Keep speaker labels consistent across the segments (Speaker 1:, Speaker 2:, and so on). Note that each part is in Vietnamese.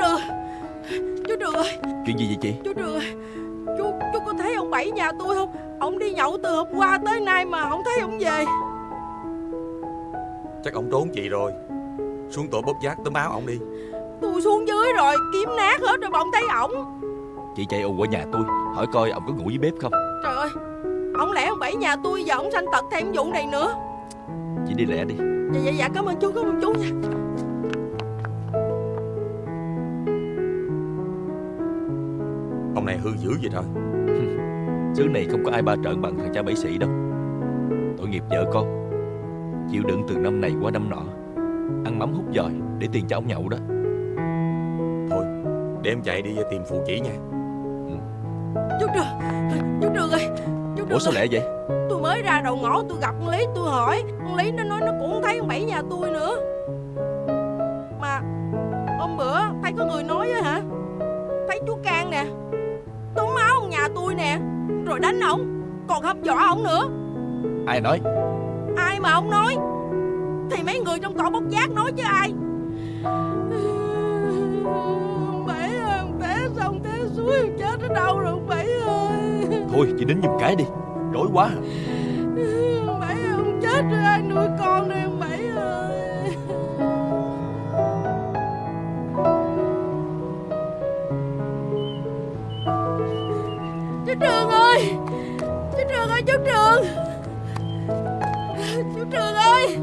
Speaker 1: Trường Chú Trường ơi.
Speaker 2: Chuyện gì vậy chị?
Speaker 1: Chú Trường ơi. Chú, chú có thấy ông Bảy nhà tôi không? Ông đi nhậu từ hôm qua tới nay mà không thấy ông về.
Speaker 3: Chắc ông trốn chị rồi. Xuống tổ bóp giác tấm áo ông đi.
Speaker 1: Tôi xuống dưới rồi kiếm nát hết rồi mà ông thấy ổng.
Speaker 2: Chị chạy ù qua nhà tôi Hỏi coi ông có ngủ dưới bếp không?
Speaker 1: Trời ơi Ông lẽ ông Bảy nhà tôi giờ ông sanh tật thêm vụ này nữa?
Speaker 2: Chị đi lẹ đi.
Speaker 1: Dạ dạ dạ cảm ơn chú cảm ơn chú nha
Speaker 3: này hư dữ vậy thôi.
Speaker 2: Xứ này không có ai ba trợn bằng thằng cha bảy sĩ đâu. Tội nghiệp vợ con. Chịu đựng từ năm này qua năm nọ. Ăn mắm hút giỏi để tiền cho ông nhậu đó.
Speaker 3: Thôi để em chạy đi tìm phụ chỉ nha.
Speaker 1: Chú Trường Chú Trường ơi Chú Trường
Speaker 2: Ủa sao lẹ vậy?
Speaker 1: Tôi mới ra đầu ngõ tôi gặp con Lý tôi hỏi. Con Lý nó nói nó cũng thấy ông Bảy nhà tôi nữa. Mà Hôm bữa thấy có người nói á hả Rồi đánh ổng Còn hâm dọa ổng nữa.
Speaker 2: Ai nói?
Speaker 1: Ai mà ông nói? Thì mấy người trong tổ bốc giác nói chứ ai? Ông Bảy ơi Ông té xong té suối ông chết ở đâu rồi ông Bảy ơi?
Speaker 2: Thôi chị đến giùm cái đi Rối quá.
Speaker 1: Ông Bảy ơi ông chết rồi ai nuôi con đây Chú Trường. Chú Trường Chú ơi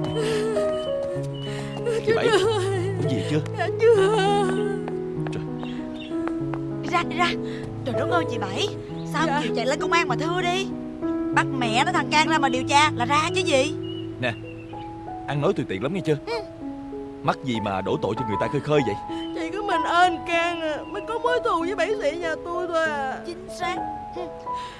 Speaker 2: Chị Bảy
Speaker 1: Trường ơi.
Speaker 2: Uống gì chưa?
Speaker 1: Dạ chưa
Speaker 4: Ra đi ra. Trời đất ơi chị Bảy? Sao
Speaker 1: Dạ.
Speaker 4: chịu chạy lên công an mà thưa đi? Bắt mẹ nó thằng Can ra mà điều tra là ra chứ gì?
Speaker 2: Ăn nói tùy tiện lắm nghe chưa? Mắc gì mà đổ tội cho người ta khơi khơi vậy?
Speaker 1: Chỉ có mình ơn can à, Mới có mối thù với bảy sĩ nhà tôi thôi à.
Speaker 4: Chính xác. Hừ.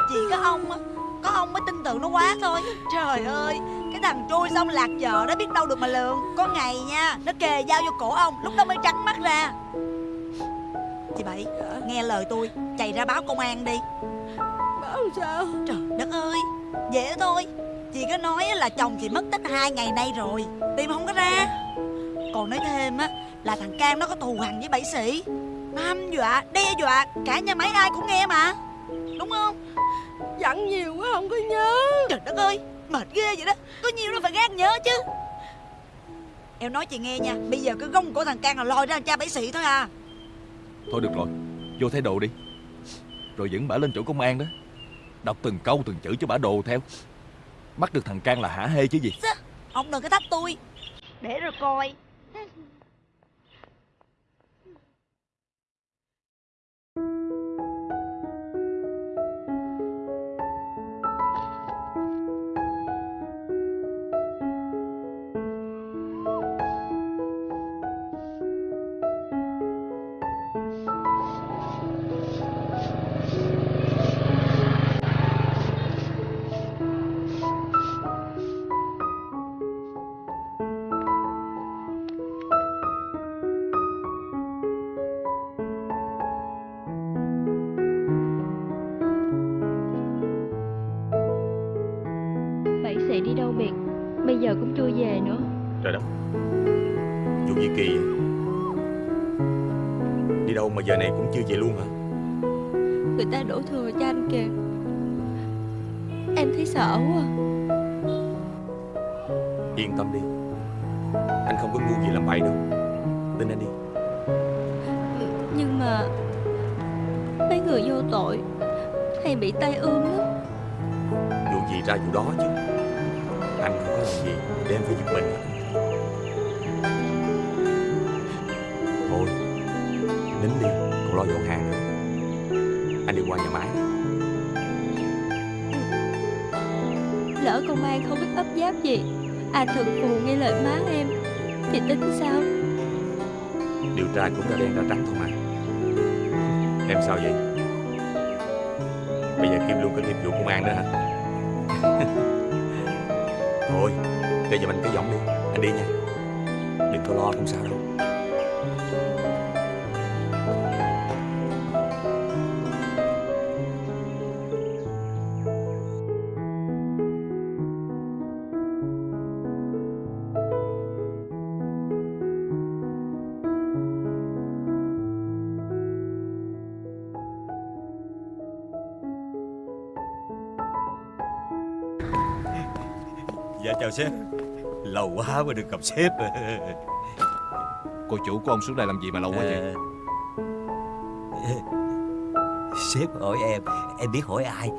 Speaker 4: Chỉ có ông á Có ông mới tin tưởng nó quá thôi. Trời ơi Cái thằng trôi xong lạc vợ đó biết đâu được mà lường. Có ngày nha Nó kề dao vô cổ ông Lúc đó mới trắng mắt ra. Chị Bảy Nghe lời tôi Chạy ra báo công an đi.
Speaker 1: Bảo sao?
Speaker 4: Trời đất ơi Dễ thôi. Chị có nói là chồng chị mất tích hai ngày nay rồi Tìm không có ra. Còn nói thêm á Là thằng Cam nó có thù hằn với bảy sĩ. Nó hăm dọa, đe dọa Cả nhà máy ai cũng nghe mà. Đúng không
Speaker 1: Dặn nhiều quá không có nhớ.
Speaker 4: Trời đất ơi Mệt ghê vậy đó. Có nhiều nó phải gác nhớ chứ. Em nói chị nghe nha Bây giờ cái gông của thằng Cam là lòi ra cha bảy sĩ thôi à.
Speaker 2: Thôi được rồi Vô thay đồ đi. Rồi dẫn bả lên chỗ công an đó. Đọc từng câu từng chữ cho bả đồ theo. Bắt được thằng Can là hả hê chứ gì.
Speaker 4: Ông đừng có thách tôi. Để rồi coi
Speaker 5: chưa về
Speaker 3: luôn hả?
Speaker 5: Người ta đổ thừa cho anh kìa. Em thấy sợ quá.
Speaker 3: Yên tâm đi. Anh không có ngu gì làm bậy đâu. Tin anh đi.
Speaker 5: Nhưng mà Mấy người vô tội Hay bị tai ương lắm.
Speaker 3: Vụ gì ra vụ đó chứ? Anh không có làm gì Máy
Speaker 5: Lỡ công an không biết ấp giáp gì À thực phù nghe lời má em Thì tính sao?
Speaker 3: Điều tra cũng ra đen ra trắng thôi mà. Em sao vậy? Bây giờ Kim luôn có nghiệp vụ công an nữa hả? Thôi Để giùm anh cái giọng đi. Anh đi nha. Đừng có lo không sao đâu
Speaker 6: Dạ chào sếp. Lâu quá mới được gặp sếp.
Speaker 7: Cô chủ của ông xuống đây làm gì mà lâu quá vậy?
Speaker 6: Ờ, Sếp hỏi em Em biết hỏi ai?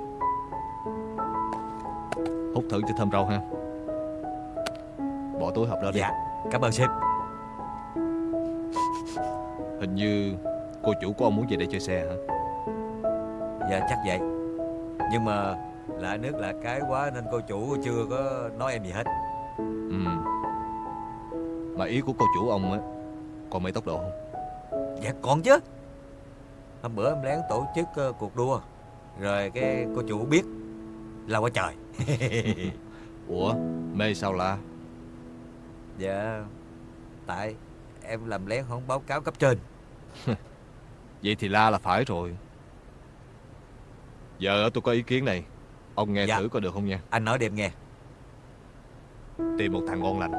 Speaker 7: Hút thử cho thơm rau ha. Bỏ túi hộp đó đi.
Speaker 6: Dạ Cảm ơn sếp.
Speaker 7: Hình như cô chủ của ông muốn về đây chơi xe hả?
Speaker 6: Dạ chắc vậy. Nhưng mà Lạ nước lạ cái quá Nên cô chủ chưa có nói em gì hết.
Speaker 7: Ừ. Mà ý của cô chủ ông á Còn mấy tốc độ không?
Speaker 6: Dạ còn chứ. Hôm bữa em lén tổ chức ờ, cuộc đua Rồi cái cô chủ biết Là quá trời.
Speaker 7: Ủa mê sao la?
Speaker 6: Dạ Tại em làm lén không báo cáo cấp trên.
Speaker 7: Vậy thì la là phải rồi. Giờ tôi có ý kiến này Ông nghe
Speaker 6: Dạ.
Speaker 7: thử coi được không nha.
Speaker 6: Anh nói để em nghe.
Speaker 7: Tìm một thằng ngon lành.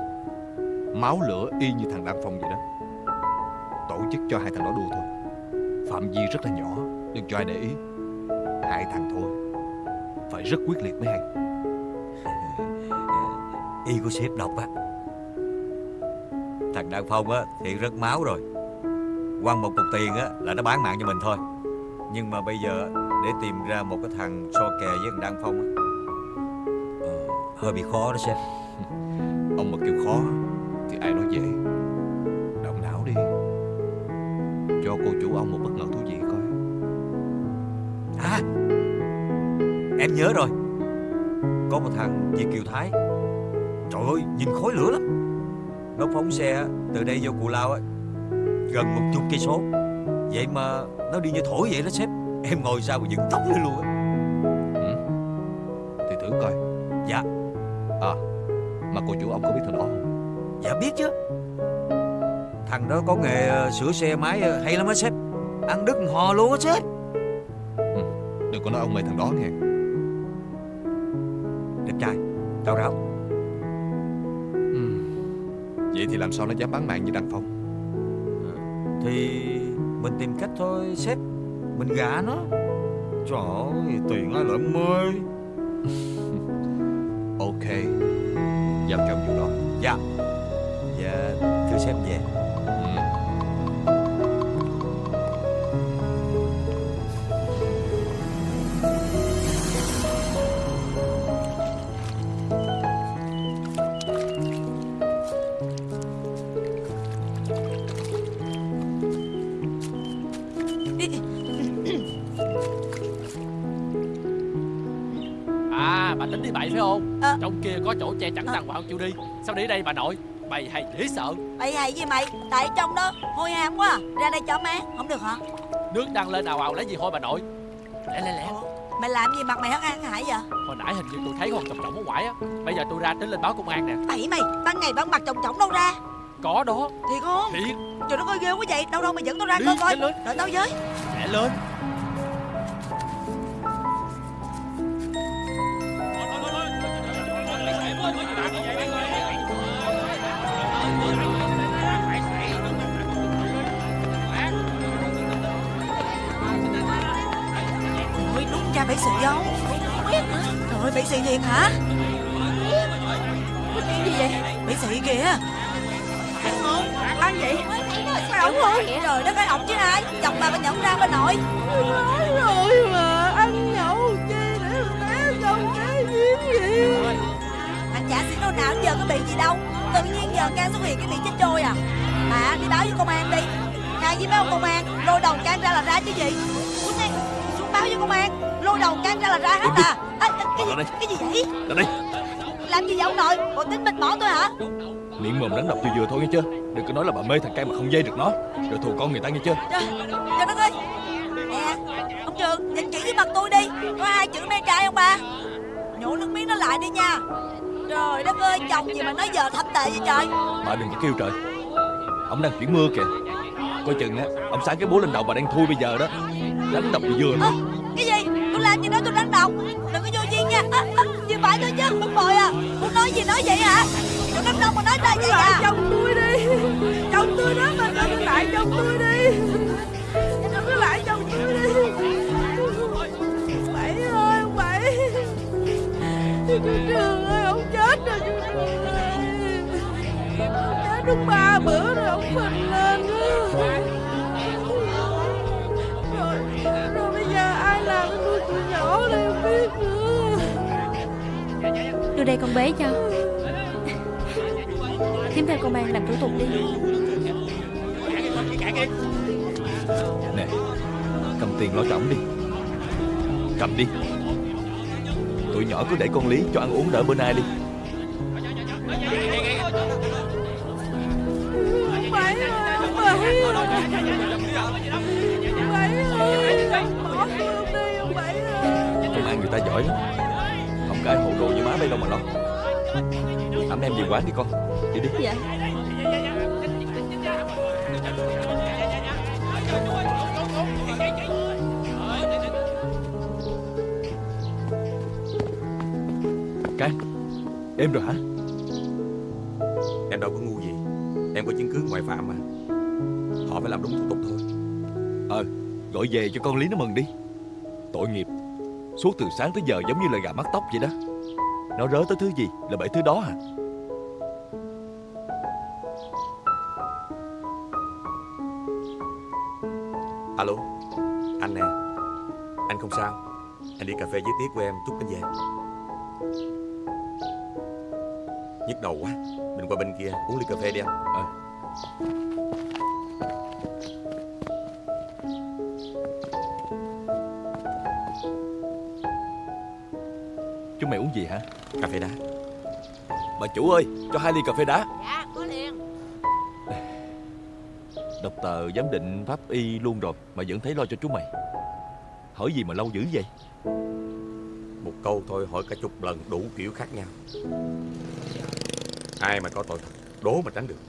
Speaker 7: Máu lửa y như thằng Đăng Phong vậy đó. Tổ chức cho hai thằng đó đua thôi. Phạm vi rất là nhỏ Đừng cho ai để ý? Hai thằng thôi. Phải rất quyết liệt mới hay.
Speaker 6: Y của sếp đọc á. Thằng Đăng Phong á thì rất máu rồi. Quăng một cục tiền á là nó bán mạng cho mình thôi. Nhưng mà bây giờ để tìm ra một cái thằng so kè với thằng Đăng Phong á. Ờ, Hơi bị khó đó sếp.
Speaker 7: Ông mà kêu khó Thì ai nói dễ. Động não đi. Cho cô chủ ông một bất ngờ thú vị coi.
Speaker 6: À! Em nhớ rồi. Có một thằng Việt Kiều Thái. Trời ơi nhìn khói lửa lắm. Nó phóng xe từ đây vô Cù Lao á Gần một chục cây số. Vậy mà nó đi như thổi vậy đó sếp. Em ngồi sau mà dựng tóc lên luôn á.
Speaker 7: Thì thử coi.
Speaker 6: Dạ.
Speaker 7: À Mà cô chủ ông có biết thằng đó không?
Speaker 6: Dạ biết chứ. Thằng đó có nghề ờ, sửa xe máy ờ, hay lắm á sếp. Ăn đứt hò luôn á sếp.
Speaker 7: Đừng có nói ông mê thằng đó nghe.
Speaker 6: Đẹp trai Cao ráo
Speaker 7: Ừm. Vậy thì làm sao nó dám bán mạng như Đăng Phong?
Speaker 6: Thì mình tìm cách thôi sếp mình gả nó. Trời ơi, tiền ai lại mê.
Speaker 7: Ok. Giao cho ông vụ đó.
Speaker 6: Dạ. Dạ thưa sếp về.
Speaker 8: Có chỗ che chắn đàng hoàng chịu đi. Sao đi đây bà nội? Bày hay dễ sợ.
Speaker 4: Bậy hay gì mày? Tại trong đó hôi hám quá à. Ra đây cho má Không được hả?
Speaker 8: Nước đang lên ào ào lấy gì thôi bà nội? Lẹ lẹ lẹ.
Speaker 4: Mày làm gì mặt mày hất ăn hải vậy?
Speaker 8: Hồi nãy hình như tôi thấy con chồng trọng ở ngoài á. Bây giờ tôi ra tính lên báo công an nè.
Speaker 4: Bậy mày Ban ngày ban mặt trồng trỏng đâu ra?
Speaker 8: Có đó.
Speaker 4: Thiệt không?
Speaker 8: Thiệt.
Speaker 4: Trời đất ơi ghê quá vậy. Đâu đâu mày dẫn tao ra
Speaker 8: Đi,
Speaker 4: coi coi. Đợi tao với.
Speaker 8: Lẹ lên
Speaker 4: Thiệt hả?
Speaker 1: Có chuyện gì vậy?
Speaker 4: Bậy sĩ kìa.
Speaker 1: Ai vậy? Phải ổng không
Speaker 4: Trời đất ơi ổng chứ ai? Chồng bà bà nhận ra bà nội.
Speaker 1: Nói rồi mà Ăn nhậu chi để té trong cái giếng gì?
Speaker 4: Thằng chả xỉn đâu nào giờ có bị gì đâu. Tự nhiên giờ can xuất hiện cái bị chết trôi à. Mà đi báo với công an đi. Khai với mấy ông công an Lôi đầu can ra là ra chứ gì? Xuống đây Xuống báo với công an Lôi đầu can ra là ra hết à, à, à cái, gì,
Speaker 7: Ở đây.
Speaker 4: cái gì vậy?
Speaker 7: Ra đây
Speaker 4: Làm gì vậy ông nội? Bộ tính mình bỏ tôi hả?
Speaker 7: Miệng mồm đánh đập vừa vừa thôi nghe chưa? Đừng có nói là bà mê thằng cây mà không dây được nó. Rồi thù con người ta nghe chưa?
Speaker 4: Trời, trời đất ơi. Nè Ông Trường Nhìn kỹ với mặt tôi đi. Có hai chữ mê trai không ba? Nhổ nước miếng nó lại đi nha. Trời đất ơi chồng gì mà nói giờ thâm tệ vậy trời?
Speaker 7: Bà đừng có kêu trời. Ông đang chuyển mưa kìa. Coi chừng á Ông sáng cái búa lên đầu bà đang thui bây giờ đó. Đánh đập vừa thôi
Speaker 4: cái gì? Tôi làm gì đó tôi đánh đầu đừng có à, à, vậy thôi chứ không bồi à. Muốn nói gì nói vậy hả? Tôi đánh đâu mà nói ra vậy à.
Speaker 1: chồng tôi đi. Chồng tôi đó mà đừng lại chồng tôi đi. Đừng có lại chồng tôi đi. Bảy ơi ông bảy. Chú Trường ơi ông chết rồi chú Trường ơi. Ông chết đúng ba bữa rồi ông phình lên á. Rồi, rồi bây giờ ai làm cái nuôi tụi nhỏ đây không biết nữa
Speaker 5: Đưa đây con bé cho. Tiếp theo công an làm thủ tục đi.
Speaker 2: Nè Cầm tiền lo trọng đi. Cầm đi. Tụi nhỏ cứ để con Lý cho ăn uống đỡ bên ai đi.
Speaker 1: Bảy ơi Bảy ơi. Ông Bảy ơi. Bỏ tôi luôn đi ông Bảy ơi
Speaker 2: Công an người ta giỏi lắm Ai hộ đồ như má đây đâu mà lo. Ấm em về quán đi con. Đi đi.
Speaker 5: Dạ.
Speaker 2: Cang Em rồi hả?
Speaker 3: Em đâu có ngu gì. Em có chứng cứ ngoại phạm mà. Họ phải làm đúng thủ tục thôi.
Speaker 2: Gọi về cho con Lý nó mừng đi Suốt từ sáng tới giờ giống như là gà mắc tóc vậy đó. Nó rớ tới thứ gì là bởi thứ đó hả
Speaker 3: Alo Anh nè. Anh không sao. Anh đi cà phê với Tiết của em chút anh về. Nhức đầu quá. Mình qua bên kia uống ly cà phê đi anh.
Speaker 2: Chúng
Speaker 3: Cà phê đá.
Speaker 2: Bà chủ ơi cho hai ly cà phê đá.
Speaker 9: Dạ có liền.
Speaker 2: Đọc tờ giám định pháp y luôn rồi Mà vẫn thấy lo cho chú mày. Hỏi gì mà lâu dữ vậy?
Speaker 3: Một câu thôi hỏi cả chục lần đủ kiểu khác nhau. Ai mà có tội thật Đố mà tránh được.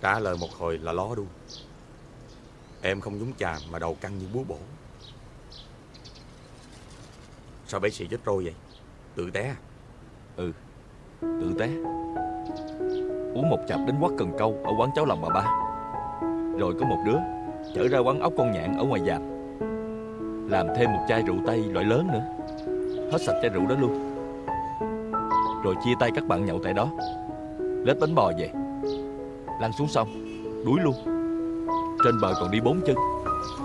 Speaker 3: Trả lời một hồi là ló đu Em không nhúng chàm mà đầu căng như búa bổ. Sao bác sĩ chết trôi vậy Tự té. Ừ,
Speaker 2: Tự té. Uống một chặp đến quát cần câu Ở quán cháu lòng bà ba. Rồi có một đứa Chở ra quán ốc con nhạn ở ngoài dạp, Làm thêm một chai rượu tây loại lớn nữa. Hết sạch chai rượu đó luôn. Rồi chia tay các bạn nhậu tại đó. Lết bánh bò về. Lăn xuống sông Đuối luôn. Trên bờ còn đi bốn chân.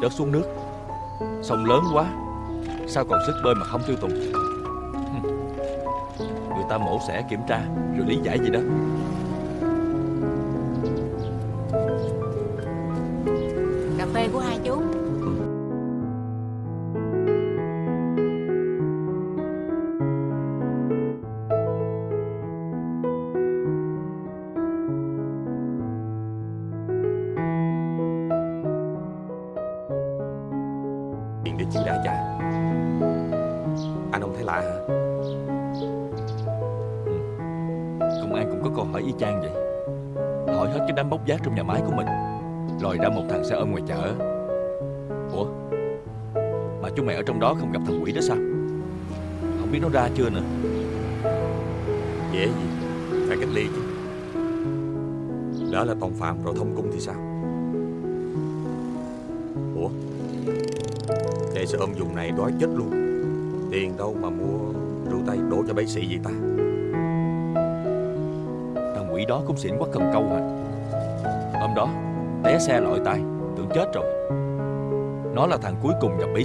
Speaker 2: Rớt xuống nước. Sông lớn quá. Sao còn sức bơi mà không tiêu tùng? Ta mổ xẻ kiểm tra Rồi lý giải gì đó. Hỏi y chang vậy? Hỏi hết cái đám bốc vác trong nhà máy của mình Lòi ra một thằng xe ôm ngoài chợ. Ủa? Mà chúng mày ở trong đó không gặp thằng quỷ đó sao? Không biết nó ra chưa nữa.
Speaker 3: Dễ gì? Phải cách ly chứ. Đó là tòng phạm rồi thông cung thì sao? Ủa? Để xe ôm dùng này đói chết luôn. Tiền đâu mà mua rượu tay đổ cho bác sĩ vậy ta?
Speaker 2: Đó cũng xỉn quá cần câu hả Hôm đó, Té xe lội tay Tưởng chết rồi. Nó là thằng cuối cùng gặp bí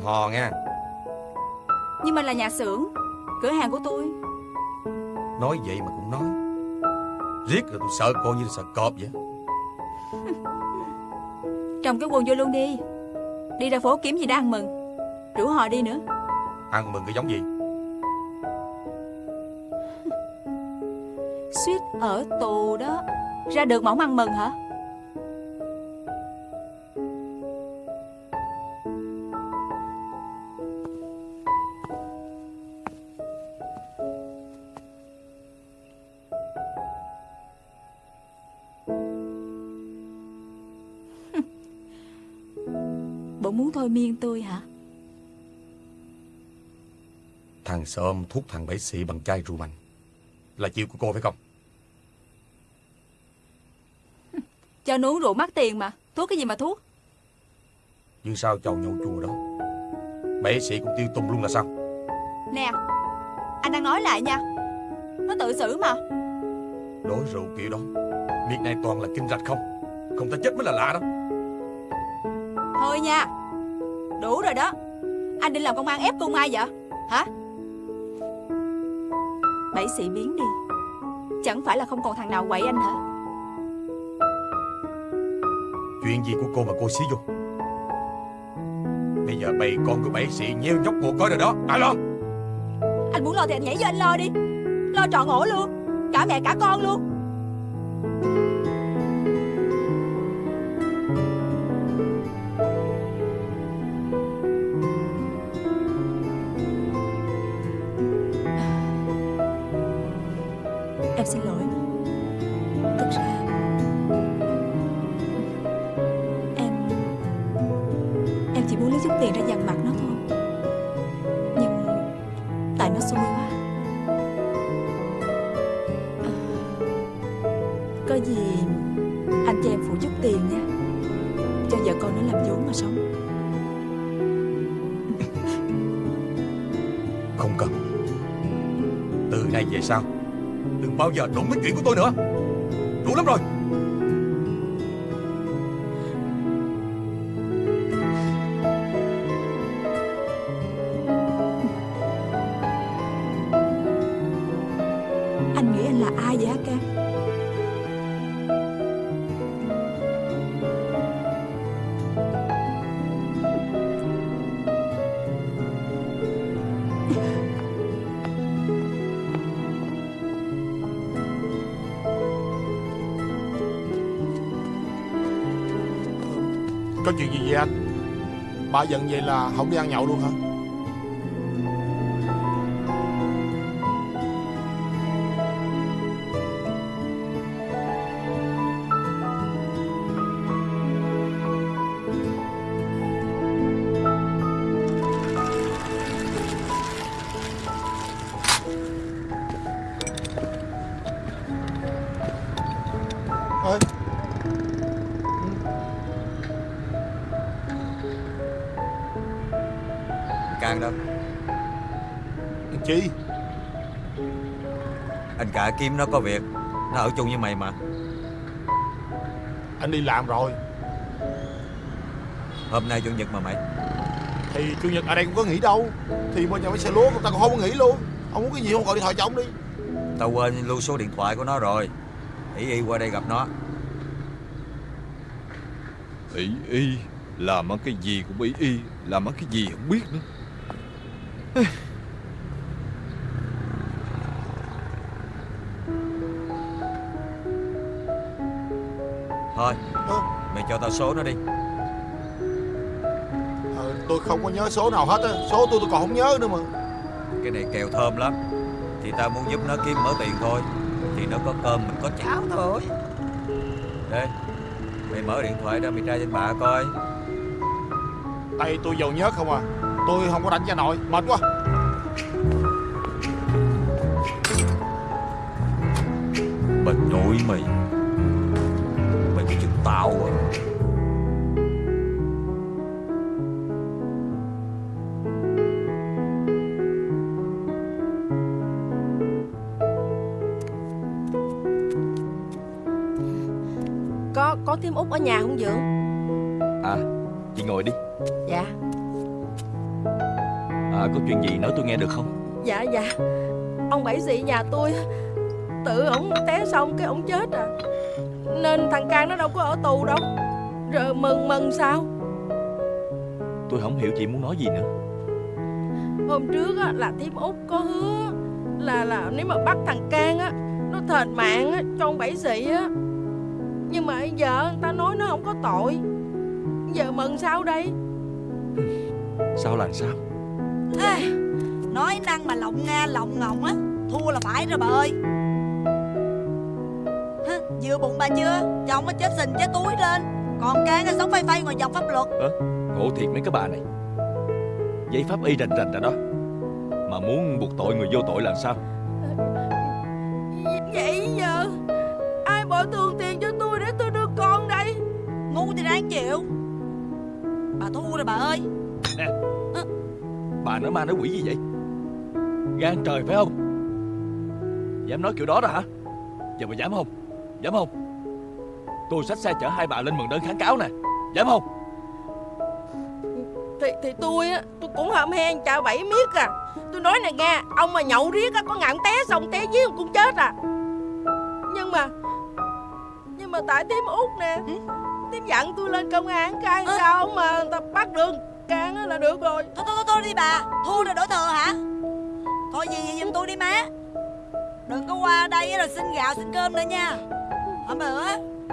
Speaker 3: Thằng Hò nha.
Speaker 10: Nhưng mà là nhà xưởng Cửa hàng của tôi.
Speaker 3: Nói vậy mà cũng nói. Riết rồi tôi sợ coi như sợ cọp vậy.
Speaker 10: Trồng cái quần vô luôn đi. Đi ra phố kiếm gì đó ăn mừng. Rủ họ đi nữa.
Speaker 3: Ăn mừng cái giống gì?
Speaker 10: Suýt ở tù đó. Ra được không ăn mừng hả
Speaker 3: Sơm thuốc thằng Bảy Xị bằng chai rượu mạnh. Là chiêu của cô phải không?
Speaker 10: Cho uống rượu mắc tiền mà Thuốc cái gì mà thuốc?
Speaker 3: Nhưng sao chầu nhậu chùa đó? Bảy Xị cũng tiêu tùng luôn là sao?
Speaker 10: Nè Anh đang nói lại nha. Nó tự xử mà.
Speaker 3: Đối rượu kiểu đó Miệng này toàn là kinh rạch không? Không ta chết mới là lạ đó.
Speaker 10: Thôi nha Đủ rồi đó. Anh định làm công an ép cô Mai vậy? Hả Bảy sĩ biến đi. Chẳng phải là không còn thằng nào quậy anh hả?
Speaker 3: Chuyện gì của cô mà cô xí vô? Bây giờ bầy con của bảy sĩ nheo nhóc cuộc coi rồi đó. Ai lo
Speaker 10: Anh muốn lo thì anh nhảy vô anh lo đi. Lo trọn ổ luôn. Cả mẹ cả con luôn
Speaker 3: bao giờ đụng đến chuyện của tôi nữa?
Speaker 11: Giận vậy là không đi ăn nhậu luôn hả?
Speaker 6: Kim nó có việc. Nó ở chung với mày mà.
Speaker 11: Anh đi làm rồi.
Speaker 6: Hôm nay chủ nhật mà mày.
Speaker 11: Thì chủ nhật ở đây cũng có nghỉ đâu. Thì bên nhà máy xe lúa người ta còn không có nghỉ luôn. Ông muốn cái gì không gọi điện thoại cho ông đi.
Speaker 6: Tao quên lưu số điện thoại của nó rồi. Ý y qua đây gặp nó.
Speaker 7: Ý y Làm ăn cái gì cũng ý y Làm ăn cái gì không biết nữa
Speaker 6: Số nó đi.
Speaker 11: Ờ, Tôi không có nhớ số nào hết á. Số tôi tôi còn không nhớ nữa mà.
Speaker 6: Cái này kèo thơm lắm. Thì tao muốn giúp nó kiếm mở tiền thôi. Thì nó có cơm mình có cháo thôi. Đây Mày mở điện thoại ra mày tra trên bạ coi.
Speaker 11: Tay tôi giàu nhớ không à. Tôi không có đánh cho nội Mệt quá.
Speaker 6: Bà nội Mày
Speaker 1: thím út ở nhà không Dượng?
Speaker 2: À chị ngồi đi.
Speaker 1: Dạ.
Speaker 2: À, Có chuyện gì nói tôi nghe được không?
Speaker 1: Dạ dạ. Ông Bảy Sĩ nhà tôi Tự ổng té xong cái ổng chết à. Nên thằng Cang nó đâu có ở tù đâu. Rồi mừng mừng sao?
Speaker 2: Tôi không hiểu chị muốn nói gì nữa.
Speaker 1: Hôm trước á, là thím út có hứa Là là nếu mà bắt thằng Cang á Nó thền mạng á, cho ông Bảy Sĩ á Nhưng mà bây giờ người ta nói nó không có tội. Giờ mừng sao đây?
Speaker 2: Sao là sao?
Speaker 4: Ê, Nói năng mà lộng nga lộng ngọng á Thua là phải rồi bà ơi. Hả, Vừa bụng bà chưa? Chồng nó chết sình chết túi lên Còn can nó sống phay phay ngoài dòng pháp luật.
Speaker 2: Ngộ thiệt mấy cái bà này. Giấy pháp y rành rành rồi đó. Mà muốn buộc tội người vô tội làm sao?
Speaker 1: Vậy giờ? Ai bồi thường tiền
Speaker 4: Ngu thì ráng chịu. Bà thua rồi bà ơi.
Speaker 2: Bà nói ma nói quỷ gì vậy? Gan trời phải không? Dám nói kiểu đó đó hả? Giờ bà dám không? Dám không? Tôi xách xe chở hai bà lên mừng đơn kháng cáo nè. Dám không?
Speaker 1: Thì thì tôi á Tôi cũng hầm hen chà bẫy miết à. Tôi nói nè nghe Ông mà nhậu riết á Có ngạn té xong té dưới cũng chết à. Nhưng mà Nhưng mà tại tím út nè Tím dặn tôi lên công an cái sao mà người ta bắt được? Can á là được rồi.
Speaker 4: Thôi thôi thôi, thôi đi bà. Thua rồi đổi thừa hả? Thôi gì gì giùm tôi đi má. Đừng có qua đây rồi xin gạo xin cơm nữa nha. Hôm bữa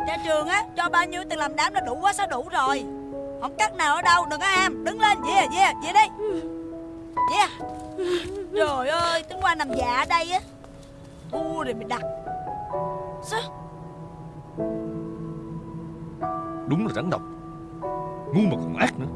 Speaker 4: Cha trường á cho bao nhiêu tiền làm đám là đủ quá sao đủ rồi. Không cắt nào ở đâu đừng có ham. Đứng lên về về về đi. Về. Trời ơi tính qua nằm dạ ở đây á. Thua rồi mày đặt. Sao
Speaker 2: Đúng là rắn độc. Ngu mà còn ác nữa.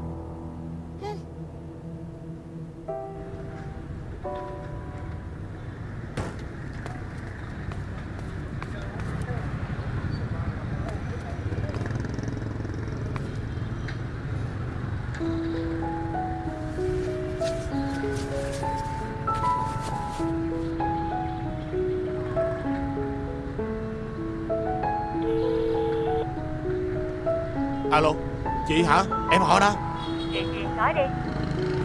Speaker 11: Chị hả? Em hỏi nè
Speaker 12: Chuyện gì nói đi.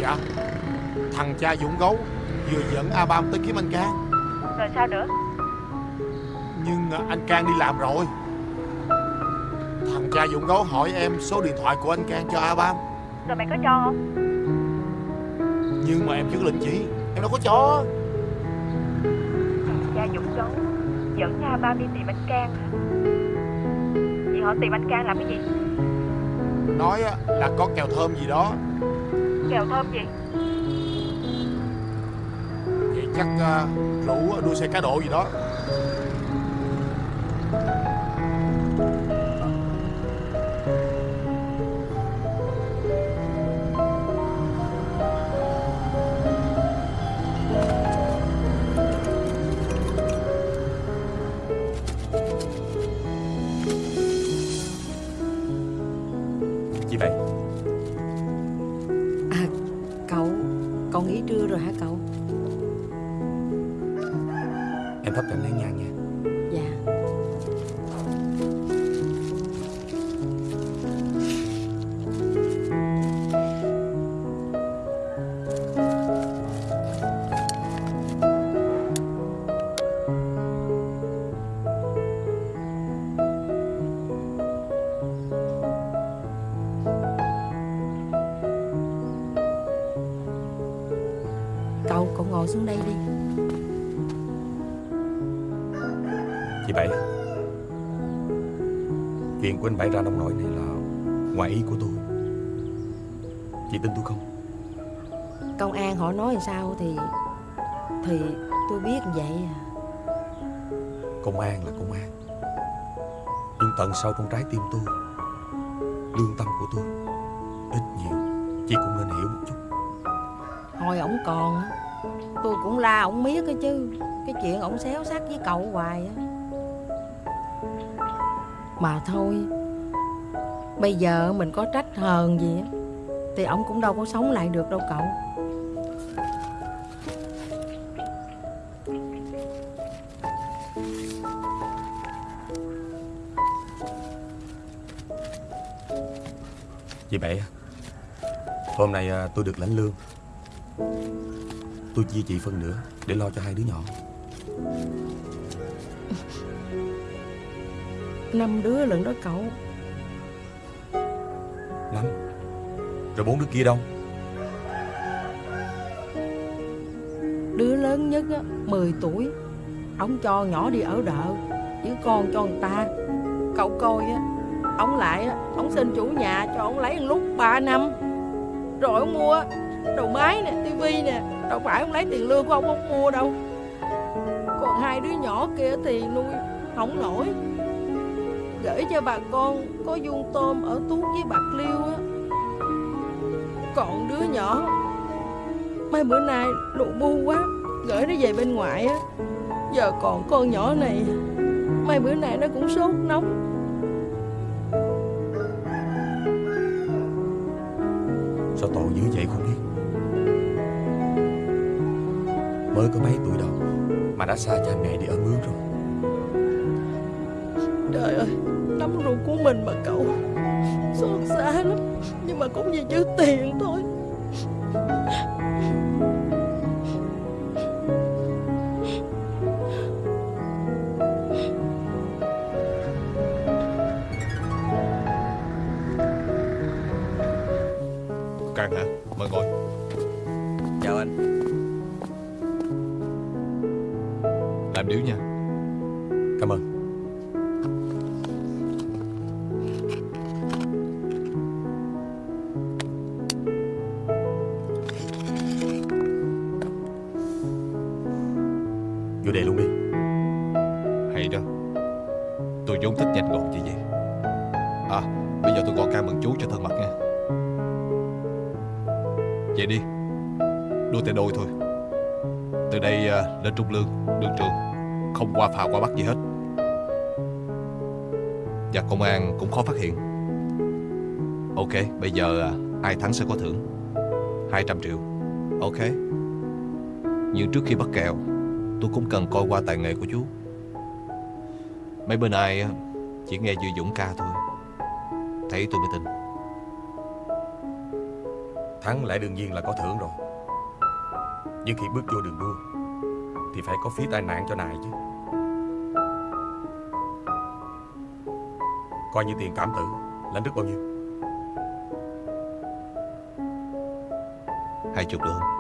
Speaker 11: Dạ. Thằng cha Dũng Gấu Vừa dẫn A Bam tới kiếm anh Cang.
Speaker 12: Rồi sao nữa?
Speaker 11: Nhưng à, anh Cang đi làm rồi. Thằng cha Dũng Gấu hỏi em số điện thoại của anh Cang cho A Bam
Speaker 12: Rồi mày có cho không?
Speaker 11: Nhưng mà em chưa lệnh chị Em đâu có cho.
Speaker 12: Cha Dũng gấu Dẫn cha ba đi tìm anh Cang Vậy họ tìm anh Cang làm cái gì
Speaker 11: Nói á, là có kèo thơm gì đó.
Speaker 12: Kèo thơm gì?
Speaker 11: Vậy chắc à, rủ đua xe cá độ gì đó
Speaker 3: Chị Bảy. Chuyện của anh Bảy ra nông nổi này là ngoài ý của tôi. Chị tin tôi không?
Speaker 1: Công an họ nói làm sao thì Thì tôi biết vậy à.
Speaker 3: Công an là công an. Nhưng tận sâu trong trái tim tôi Lương tâm của tôi Ít nhiều. Chị cũng nên hiểu một chút.
Speaker 1: Hồi ổng còn Tôi cũng la ổng miết cái chứ. Cái chuyện ổng xéo xác với cậu hoài á mà thôi, Bây giờ mình có trách hờn gì á, Thì ổng cũng đâu có sống lại được đâu cậu.
Speaker 3: Chị Bảy Hôm nay à, tôi được lãnh lương. Tôi chia chị phân nửa Để lo cho hai đứa nhỏ.
Speaker 1: Năm đứa lận đó cậu.
Speaker 3: Năm? Rồi bốn đứa kia đâu?
Speaker 1: Đứa lớn nhất á, 10 tuổi. Ông cho nhỏ đi ở đợ Chứ con cho người ta. Cậu coi á Ông lại á Ông xin chủ nhà cho ông lấy lúc 3 năm. Rồi ông mua Đầu máy nè, tivi nè Đâu phải ông lấy tiền lương của ông ông mua đâu. Còn hai đứa nhỏ kia thì nuôi Không nổi Gửi cho bà con Có vuông tôm ở Tuốt với Bạc Liêu á. Còn đứa nhỏ, Mấy bữa nay lụ bu quá, Gửi nó về bên ngoại á. Giờ còn con nhỏ này, Mấy bữa nay nó cũng sốt nóng.
Speaker 3: Sao tội dữ vậy không biết? Mới có mấy tuổi đâu, Mà đã xa cha mẹ đi ở mướn rồi.
Speaker 1: Mình mà cậu Xót xa lắm. Nhưng mà cũng vì chữ tiền
Speaker 7: cho thân mật nha Vậy đi Đua tay đôi thôi. Từ đây uh, lên trung lương Đường trường. Không qua phà qua bắt gì hết. Và công an cũng khó phát hiện. Ok Bây giờ uh, ai thắng sẽ có thưởng. 200 triệu. Ok. Nhưng trước khi bắt kèo Tôi cũng cần coi qua tài nghệ của chú. Mấy bên ai à, chỉ nghe Duy Dũng ca thôi. Thấy tôi mới tin.
Speaker 3: Thắng lẽ đương nhiên là có thưởng rồi. Nhưng khi bước vô đường đua Thì phải có phí tai nạn cho nài chứ. Coi như tiền cảm tử Lãnh đức bao nhiêu?
Speaker 7: Hai chục được không?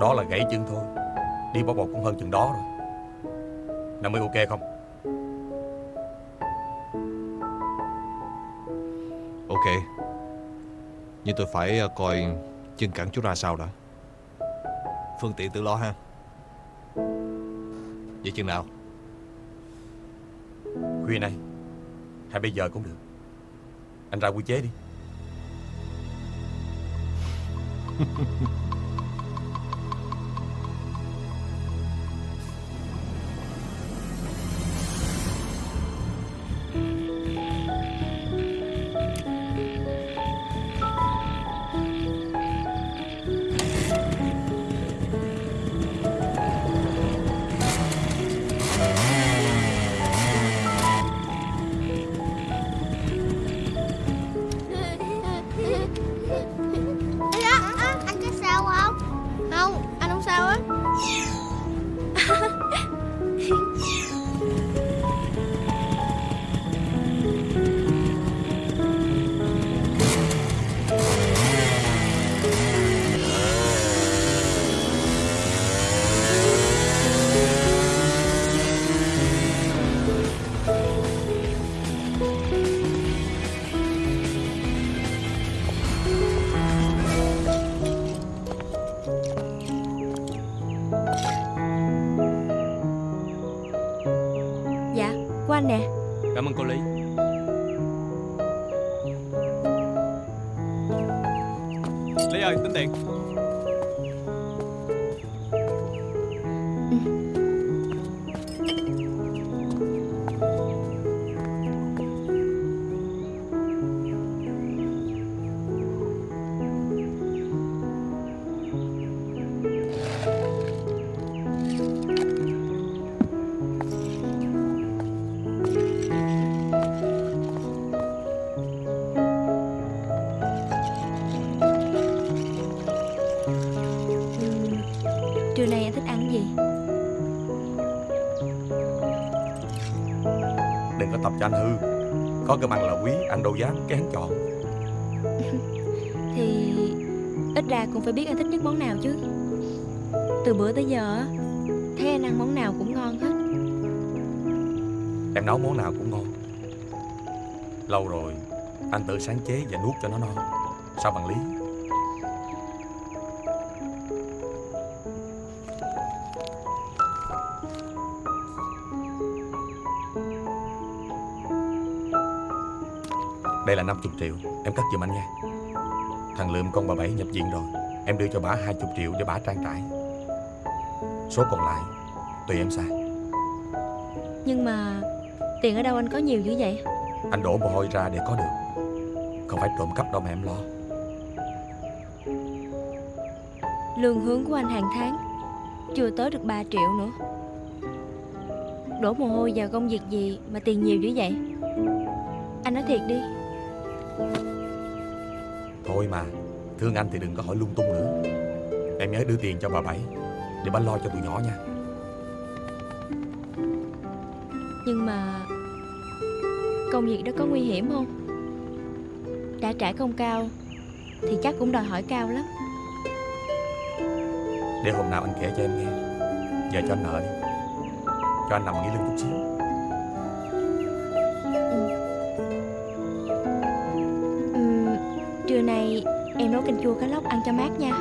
Speaker 3: Đó là gãy chân thôi. Đi bỏ bột cũng hơn chừng đó rồi. Năm mươi ok không
Speaker 7: Nhưng tôi phải à, coi chân cẳng chú ra sao đã. Phương tiện tự lo ha. Vậy chừng nào?
Speaker 3: Khuya nay Hay bây giờ cũng được. Anh ra quy chế đi
Speaker 13: anh
Speaker 14: nè.
Speaker 8: Cảm ơn cô Lý. Lý ơi tính tiền.
Speaker 14: Anh
Speaker 3: đâu dám kén chọn.
Speaker 14: Thì ít ra cũng phải biết anh thích nhất món nào chứ. Từ bữa tới giờ á, Thấy anh ăn món nào cũng ngon hết.
Speaker 3: Em nấu món nào cũng ngon. Lâu rồi Anh tự sáng chế và nuốt cho nó no. Sao bằng lý 50 triệu. Em cất giùm anh nha. Thằng Lượm con bà Bảy nhập viện rồi. Em đưa cho bà 20 triệu để bà trang trải. Số còn lại Tùy em xài.
Speaker 5: Nhưng mà Tiền ở đâu anh có nhiều dữ vậy?
Speaker 3: Anh đổ mồ hôi ra để có được. Không phải trộm cắp đâu mà em lo.
Speaker 5: Lương hướng của anh hàng tháng Chưa tới được 3 triệu nữa. Đổ mồ hôi vào công việc gì Mà tiền nhiều dữ vậy? Anh nói thiệt đi
Speaker 3: Thôi mà. Thương anh thì đừng có hỏi lung tung nữa. Em nhớ đưa tiền cho bà Bảy Để bà lo cho tụi nhỏ nha.
Speaker 5: Nhưng mà Công việc đó có nguy hiểm không? Đã trả công cao Thì chắc cũng đòi hỏi cao lắm.
Speaker 3: Để hôm nào anh kể cho em nghe. Giờ cho anh nợ đi. Cho anh nằm nghỉ lưng chút xíu
Speaker 5: nấu canh chua cá lóc ăn cho mát nha.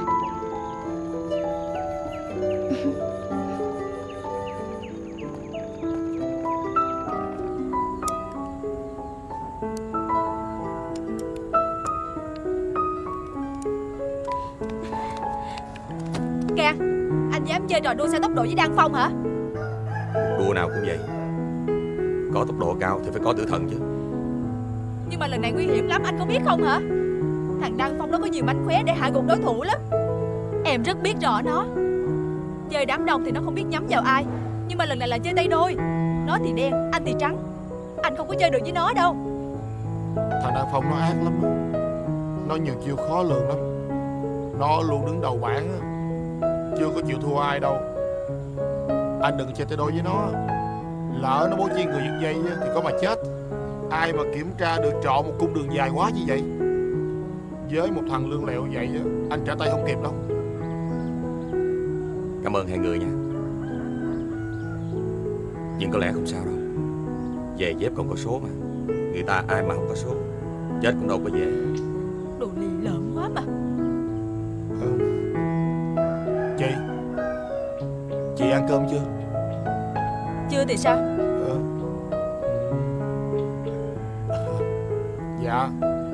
Speaker 10: Kìa Anh dám chơi trò đua xe tốc độ với Đăng Phong hả?
Speaker 3: Đua nào cũng vậy. Có tốc độ cao thì phải có tử thần chứ.
Speaker 10: Nhưng mà lần này nguy hiểm lắm anh có biết không hả Đăng Phong nó có nhiều mánh khóe để hạ gục đối thủ lắm. Em rất biết rõ nó. Chơi đám đông thì nó không biết nhắm vào ai Nhưng mà lần này là chơi tay đôi. Nó thì đen, anh thì trắng. Anh không có chơi được với nó đâu.
Speaker 11: Thằng Đăng Phong nó ác lắm. Nó nhiều chiêu khó lường lắm. Nó luôn đứng đầu bảng. Chưa có chịu thua ai đâu. Anh đừng chơi tay đôi với nó. Lỡ nó bố trí người giật dây thì có mà chết. Ai mà kiểm tra được trọn một cung đường dài quá như vậy? Với một thằng lương lẹo vậy á, Anh trả tay không kịp đâu.
Speaker 3: Cảm ơn hai người nha Nhưng có lẽ không sao đâu. Về dép còn có số mà. Người ta ai mà không có số Chết cũng đâu có dễ
Speaker 10: Đồ lì lợm quá mà.
Speaker 11: Chị. Chị ăn cơm chưa?
Speaker 10: Chưa thì sao?
Speaker 11: Dạ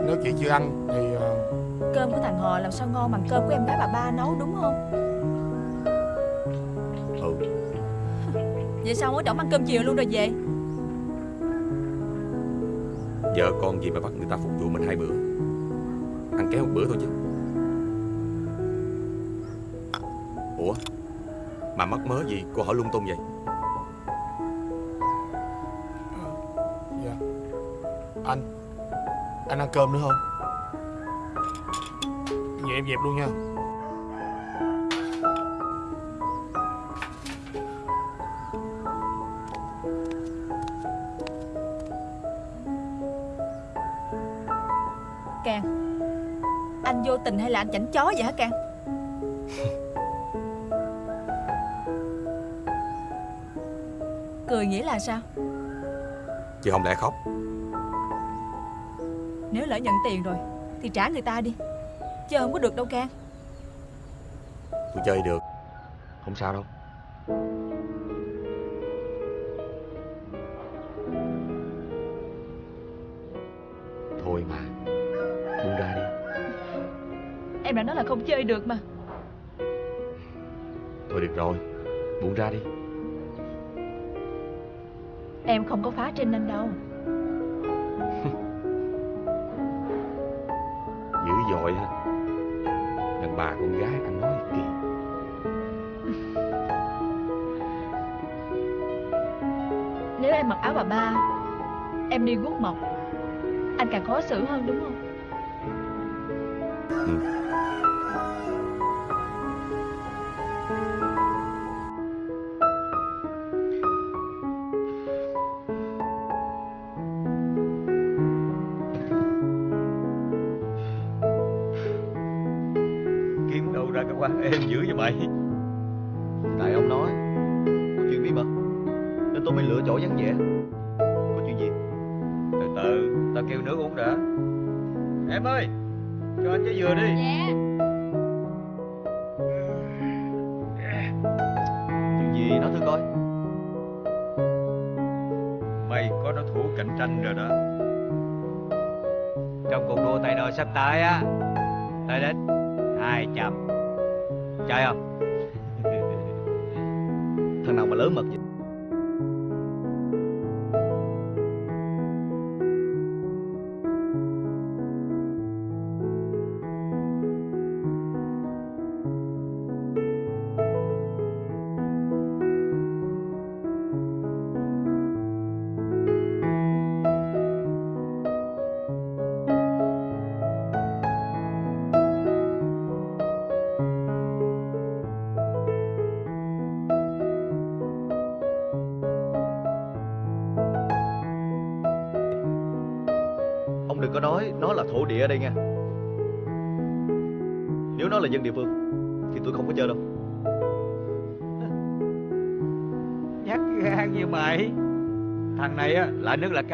Speaker 11: Nếu chị chưa ăn
Speaker 10: Thằng Hò làm sao ngon bằng cơm của em gái bà ba nấu đúng không?
Speaker 3: Ừ.
Speaker 10: Vậy sao có chồng ăn cơm chiều luôn rồi về?
Speaker 3: Vợ con gì mà bắt người ta phục vụ mình hai bữa? Ăn kéo một bữa thôi chứ. Ủa? Mà mắc mớ gì? Cô hỏi lung tung vậy.
Speaker 11: Dạ. Anh. Anh ăn cơm nữa không em dẹp luôn nha.
Speaker 10: Càng Anh vô tình hay là anh chảnh chó vậy hả Càng? Cười nghĩa là sao?
Speaker 3: Chứ không lẽ khóc?
Speaker 10: Nếu lỡ nhận tiền rồi Thì trả người ta đi Chứ không có được đâu Can
Speaker 3: Tôi chơi được. Không sao đâu. Thôi mà. Buông ra đi.
Speaker 10: Em đã nói là không chơi được mà.
Speaker 3: Thôi được rồi. Buông ra đi.
Speaker 10: Em không có phá trên anh đâu.
Speaker 3: Dữ dội ha bà con gái anh nói kỳ
Speaker 10: Nếu em mặc áo bà ba Em đi guốc mộc Anh càng khó xử hơn đúng không?
Speaker 6: Kiếm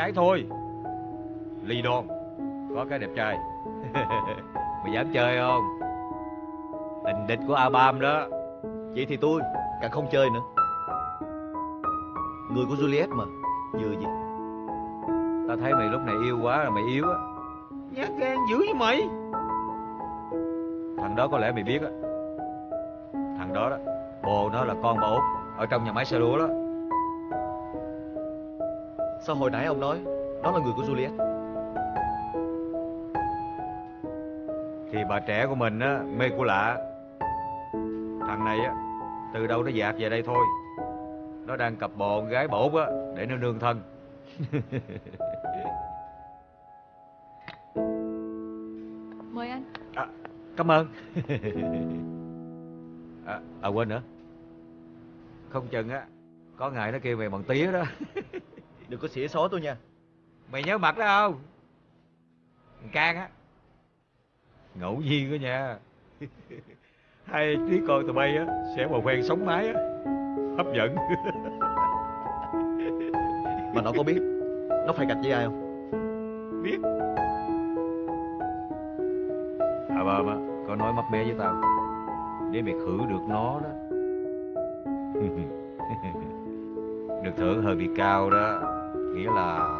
Speaker 6: cái thôi. Ly đôn Có cái đẹp trai. Mày dám chơi không? Tình địch của A3 đó.
Speaker 7: Vậy thì tôi càng không chơi nữa. Người của Juliet mà Vừa gì?
Speaker 6: Tao thấy mày lúc này yêu quá là mày yếu á. Nhát gan dữ với mày. Thằng đó có lẽ mày biết á. Thằng đó đó Bồ nó là con bà út Ở trong nhà máy xe lúa đó
Speaker 7: Sao hồi nãy ông nói Nó là người của Juliet?
Speaker 6: Thì bà trẻ của mình á Mê của lạ Thằng này á Từ đâu nó dạt về đây thôi. Nó đang cặp bồ con gái út á Để nó nương thân.
Speaker 10: Mời anh.
Speaker 6: Cảm ơn. À, à quên nữa. Không chừng á Có ngày nó kêu mày bằng tía đó
Speaker 7: Đừng có xỉa xó tôi nha.
Speaker 6: Mày nhớ mặt đó không? Thằng Can á. Ngẫu nhiên đó nha. Hai đứa con tụi bay á Sẽ mà quen sống mái á. Hấp dẫn.
Speaker 7: Mà nó có biết Nó phải gạch với ai không?
Speaker 6: Biết. À bà mà Có nói mấp mé với tao. Để mày khử được nó đó. Được thưởng hơi bị cao đó Nghĩa là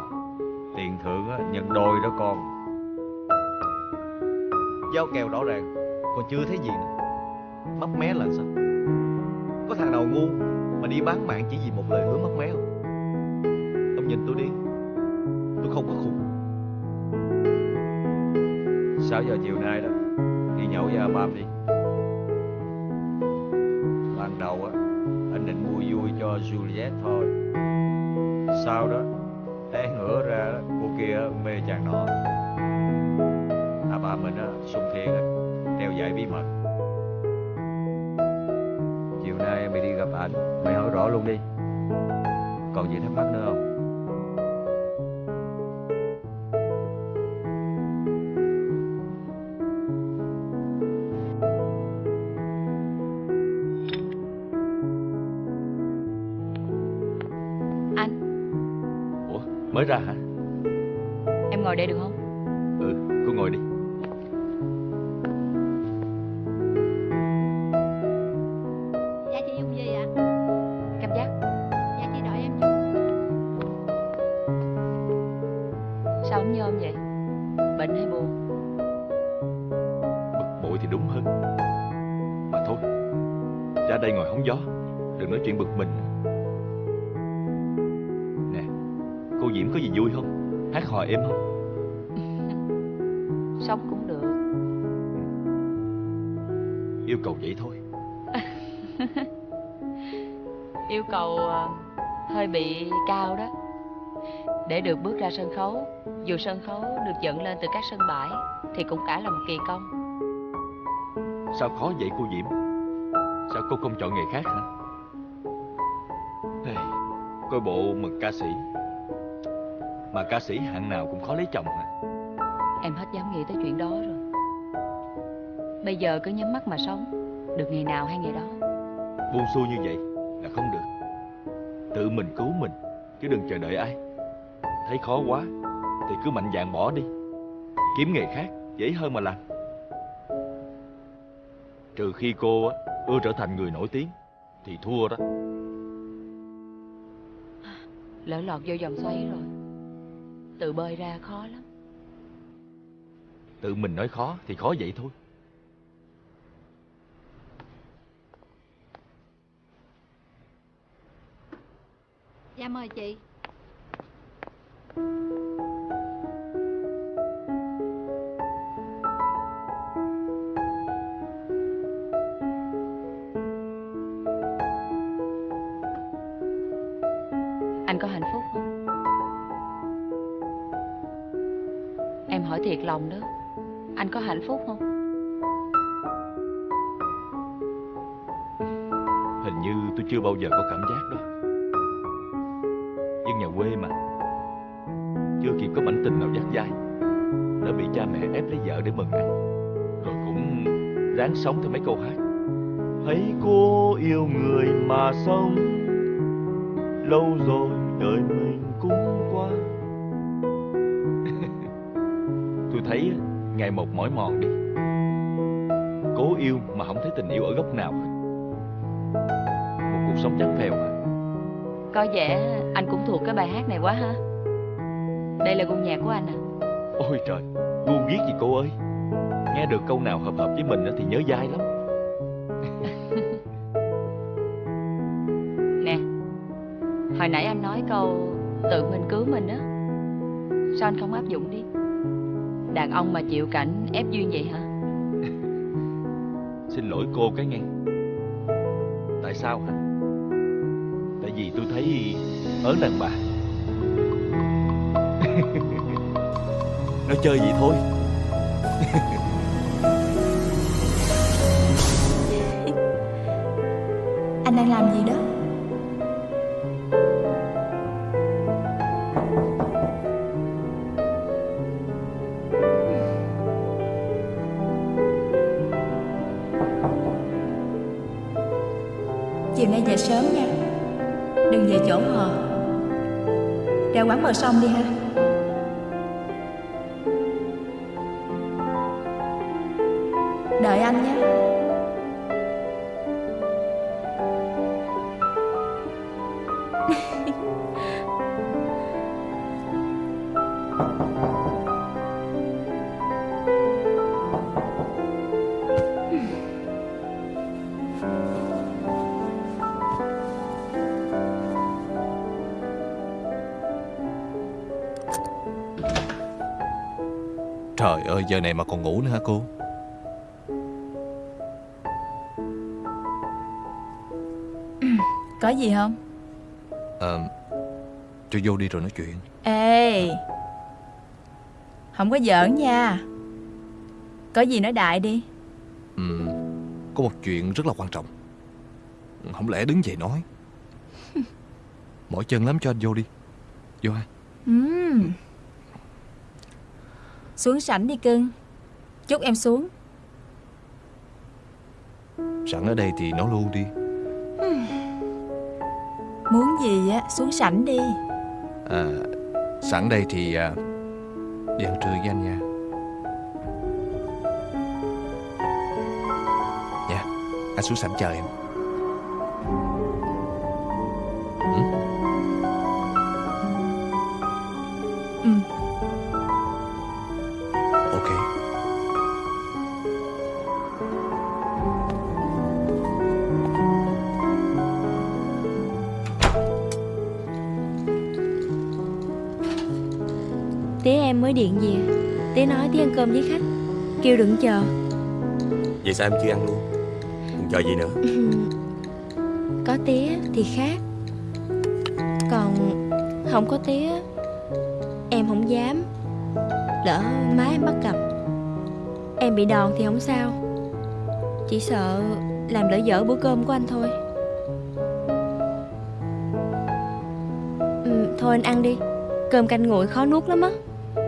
Speaker 6: Tiền thưởng á, nhân đôi đó con.
Speaker 7: Giao kèo rõ ràng Còn chưa thấy gì nữa. Mấp mé là sao? Có thằng nào ngu Mà đi bán mạng chỉ vì một lời hứa mất mé không? Ông nhìn tôi đi. Tôi không có khùng.
Speaker 6: 6 giờ chiều nay đó? Đi nhậu với ba đi. Ban đầu á Anh định mua vui cho Juliet thôi. Sau đó mê chàng nọ
Speaker 2: Yêu cầu
Speaker 14: ờ, hơi bị cao đó. Để được bước ra sân khấu Dù sân khấu được dựng lên từ các sân bãi Thì cũng cả là một kỳ công.
Speaker 2: Sao khó vậy cô Diễm? Sao cô không chọn nghề khác hả? Hey, Coi bộ mừng ca sĩ. Mà ca sĩ hạng nào cũng khó lấy chồng hả?
Speaker 14: Em hết dám nghĩ tới chuyện đó rồi. Bây giờ cứ nhắm mắt mà sống Được ngày nào hay ngày đó.
Speaker 2: Buông xuôi như vậy là không được. Tự mình cứu mình Chứ đừng chờ đợi ai. Thấy khó quá Thì cứ mạnh dạn bỏ đi. Kiếm nghề khác dễ hơn mà làm. Trừ khi cô á, ưa trở thành người nổi tiếng Thì thua đó.
Speaker 14: Lỡ lọt vô vòng xoáy rồi Tự bơi ra khó lắm.
Speaker 2: Tự mình nói khó thì khó vậy thôi
Speaker 10: Dạ mời chị
Speaker 14: Anh có hạnh phúc không? Em hỏi thiệt lòng đó Anh có hạnh phúc không?
Speaker 2: Hình như tôi chưa bao giờ có cảm giác đó Dân nhà quê mà. Chưa kịp có mảnh tình nào dắt dai, Đã bị cha mẹ ép lấy vợ để mừng anh. Rồi cũng ráng sống theo mấy câu hát. Hãy cô yêu người mà sống, Lâu rồi đời mình cũng qua. Tôi thấy ngày một mỏi mòn đi. Cố yêu mà không thấy tình yêu ở góc nào Một cuộc sống chán phèo
Speaker 14: có vẻ anh cũng thuộc cái bài hát này quá ha. Đây là gu nhạc của anh à?
Speaker 2: Ôi trời, gu ghiết gì cô ơi? Nghe được câu nào hợp hợp với mình á thì nhớ dai lắm.
Speaker 14: Nè Hồi nãy anh nói câu Tự mình cứu mình á. Sao anh không áp dụng đi? Đàn ông mà chịu cảnh ép duyên vậy hả?
Speaker 2: Xin lỗi cô cái nghe. Tại sao hả ớn đàn bà. Nó chơi vậy thôi.
Speaker 10: Ra quán bờ sông đi ha.
Speaker 7: Giờ này mà còn ngủ nữa hả cô?
Speaker 10: Có gì không?
Speaker 7: Ờ Cho vô đi rồi nói chuyện.
Speaker 10: Ê! Không có giỡn nha. Có gì nói đại đi.
Speaker 7: Ừm, Có một chuyện rất là quan trọng. Không lẽ đứng dậy nói? Mỏi chân lắm cho anh vô đi. Vô ha.
Speaker 10: Ừm. Xuống sảnh đi cưng. Chúc em xuống.
Speaker 7: Sẵn ở đây thì nói luôn đi.
Speaker 10: Muốn gì á xuống sảnh đi.
Speaker 7: À, Sẵn đây thì à, Đi ăn trưa với anh nha. Nha Anh xuống sảnh chờ em
Speaker 5: Kêu đừng chờ.
Speaker 3: Vậy sao em chưa ăn luôn? Còn chờ gì nữa?
Speaker 5: Có tía thì khác. Còn không có tía Em không dám. Lỡ má em bắt gặp Em bị đòn thì không sao. Chỉ sợ làm lỡ dở bữa cơm của anh thôi. Ừ, Thôi anh ăn đi. Cơm canh nguội khó nuốt lắm á.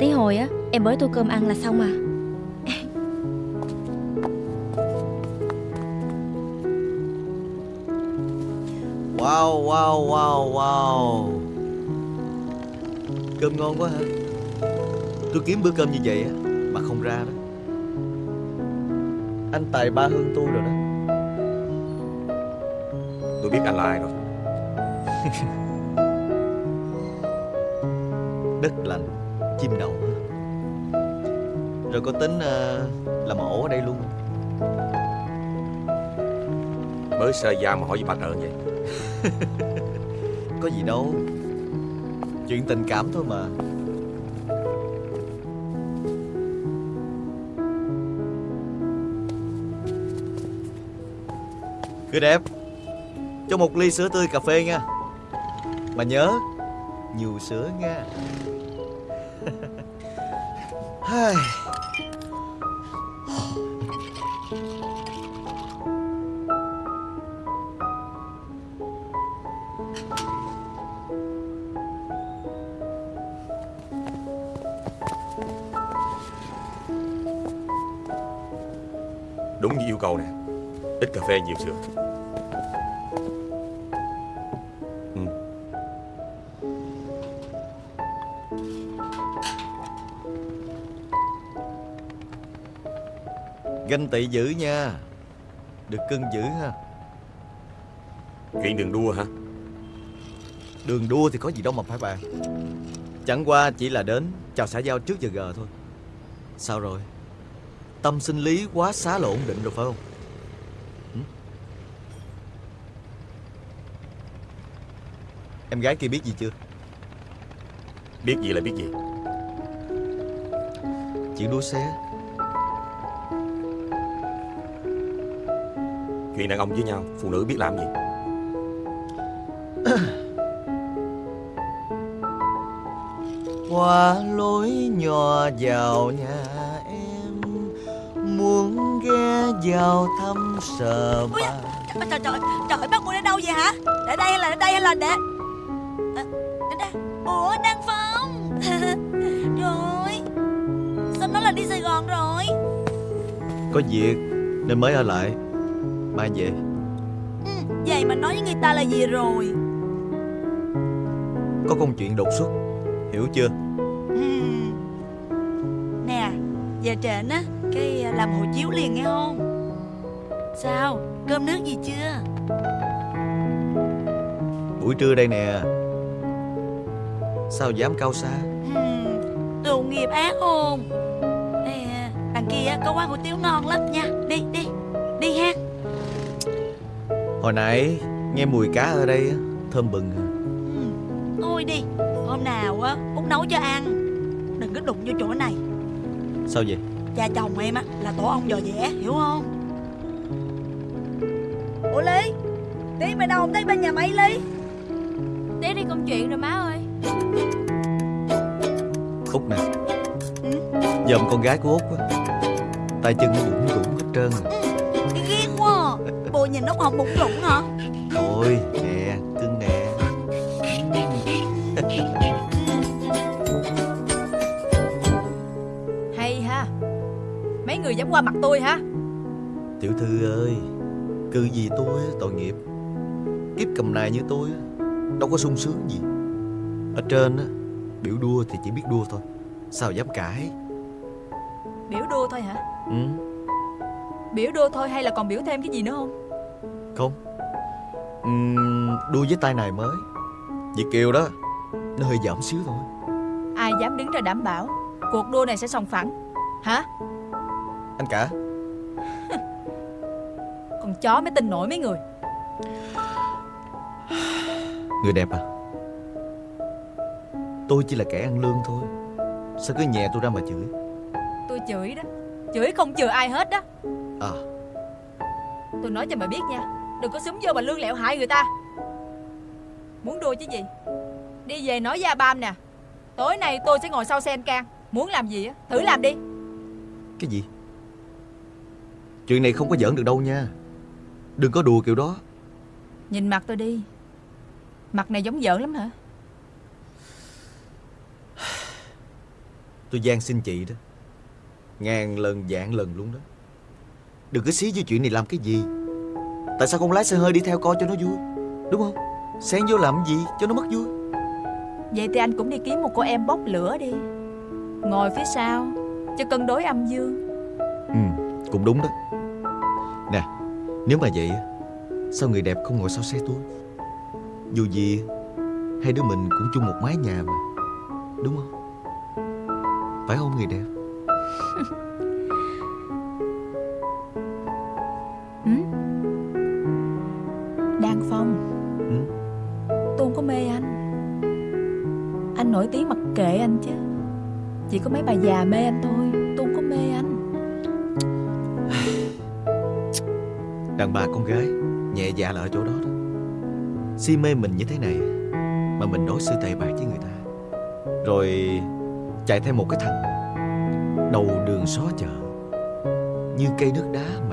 Speaker 5: Tí hồi á em bới tô cơm ăn là xong à
Speaker 6: Wow, wow, wow, Cơm ngon quá hả? Tôi kiếm bữa cơm như vậy á Mà không ra đó. Anh tài ba hơn tôi rồi đó.
Speaker 3: Tôi biết anh là ai rồi.
Speaker 6: Đất lành, chim đậu
Speaker 15: Rồi có tính ờ, làm ổ ở đây luôn.
Speaker 3: Mới sơ da mà hỏi gì bà trợn vậy?
Speaker 15: Có gì đâu. Chuyện tình cảm thôi mà. Cứ đẹp. Cho một ly sữa tươi cà phê nha. Mà nhớ, Nhiều sữa nha. Ganh tị dữ nha. Được cưng dữ ha.
Speaker 3: Chuyện đường đua hả?
Speaker 15: Đường đua thì có gì đâu mà phải bàn. Chẳng qua chỉ là đến Chào xã giao trước giờ gờ thôi. Sao rồi? Tâm sinh lý quá xá là ổn định rồi phải không? Hử? Em gái kia biết gì chưa?
Speaker 3: Biết gì là biết gì?
Speaker 15: Chuyện đua xe
Speaker 3: Chuyện đàn ông với nhau Phụ nữ biết làm gì?
Speaker 15: Qua lối nhỏ vào nhà em Muốn ghé vào thăm sờ ba
Speaker 4: Trời trời trời, trời bác Quân ở đâu vậy hả? Để đây hay là để đây hay là để à, để đây. Ủa Đăng Phong. Rồi Sao nói là đi Sài Gòn rồi?
Speaker 15: Có việc nên mới ở lại Mai về.
Speaker 4: Vậy mà nói với người ta là gì rồi?
Speaker 15: Có công chuyện đột xuất Hiểu chưa?
Speaker 4: Ừm. Nè Giờ trển á Cái làm hộ chiếu liền nghe không? Sao Cơm nước gì chưa?
Speaker 15: Buổi trưa đây nè. Sao dám cao xa
Speaker 4: Ừm, Tội nghiệp ác không? À, Đằng kia có quán hủ tiếu ngon lắm nha. Đi đi
Speaker 15: Hồi nãy nghe mùi cá ở đây á, Thơm bừng à.
Speaker 4: Thôi đi Hôm nào á Út nấu cho ăn. Đừng có đụng vô chỗ này.
Speaker 15: Sao vậy?
Speaker 4: Cha chồng em á Là tổ ong dò dẻ Hiểu không? Ủa Lý Tí mày đâu không thấy bên nhà máy Lý?
Speaker 10: Tí đi công chuyện rồi má ơi.
Speaker 15: Út nè. Dòm con gái của Út á Tay chân nó bụng rủng hết trơn rồi
Speaker 4: quá Bộ nhìn nó còn bụng rụng hả?
Speaker 15: Thôi nè cưng nè.
Speaker 10: Hay ha. Mấy người dám qua mặt tôi hả?
Speaker 15: Tiểu thư ơi Cư gì tôi á, tội nghiệp. Kiếp cầm nài như tôi á, Đâu có sung sướng gì. Ở trên á Biểu đua thì chỉ biết đua thôi. Sao dám cãi?
Speaker 10: Biểu đua thôi hả?
Speaker 15: Ừ,
Speaker 10: Biểu đua thôi hay là còn biểu thêm cái gì nữa không
Speaker 15: Không. Ừm, Đua với tay này mới. Việt Kiều đó Nó hơi giảm xíu thôi.
Speaker 10: Ai dám đứng ra đảm bảo Cuộc đua này sẽ sòng phẳng. Hả?
Speaker 15: Anh cả.
Speaker 10: Con chó mới tin nổi mấy người.
Speaker 15: Người đẹp à? Tôi chỉ là kẻ ăn lương thôi. Sao cứ nhẹ tôi ra mà chửi?
Speaker 10: Tôi chửi đó. Chửi không chừa ai hết đó.
Speaker 15: À
Speaker 10: Tôi nói cho mày biết nha Đừng có súng vô mà lương lẹo hại người ta. Muốn đua chứ gì? Đi về nói với Bam nè Tối nay tôi sẽ ngồi sau xe anh Can Muốn làm gì á Thử làm đi.
Speaker 15: Cái gì? Chuyện này không có giỡn được đâu nha Đừng có đùa kiểu đó.
Speaker 10: Nhìn mặt tôi đi Mặt này giống giỡn lắm hả?
Speaker 15: Tôi gian xin chị đó Ngàn lần vạn lần luôn đó Đừng có xí với chuyện này làm cái gì. Tại sao không lái xe hơi đi theo coi cho nó vui? Đúng không? Xen vô làm gì cho nó mất vui?
Speaker 10: Vậy thì anh cũng đi kiếm một cô em bốc lửa đi. Ngồi phía sau Cho cân đối âm dương.
Speaker 15: Ừ cũng đúng đó. Nè Nếu mà vậy Sao người đẹp không ngồi sau xe tôi? Dù gì Hai đứa mình cũng chung một mái nhà mà. Đúng không? Phải không người đẹp
Speaker 10: nổi tiếng mặc kệ anh chứ. Chỉ có mấy bà già mê anh thôi, Tôi không có mê anh.
Speaker 15: Đàn bà con gái, Nhẹ dạ là ở chỗ đó đó. Si mê mình như thế này, Mà mình đối xử tệ bạc với người ta. Rồi chạy theo một cái thằng, Đầu đường xó chợ, Như cây nước đá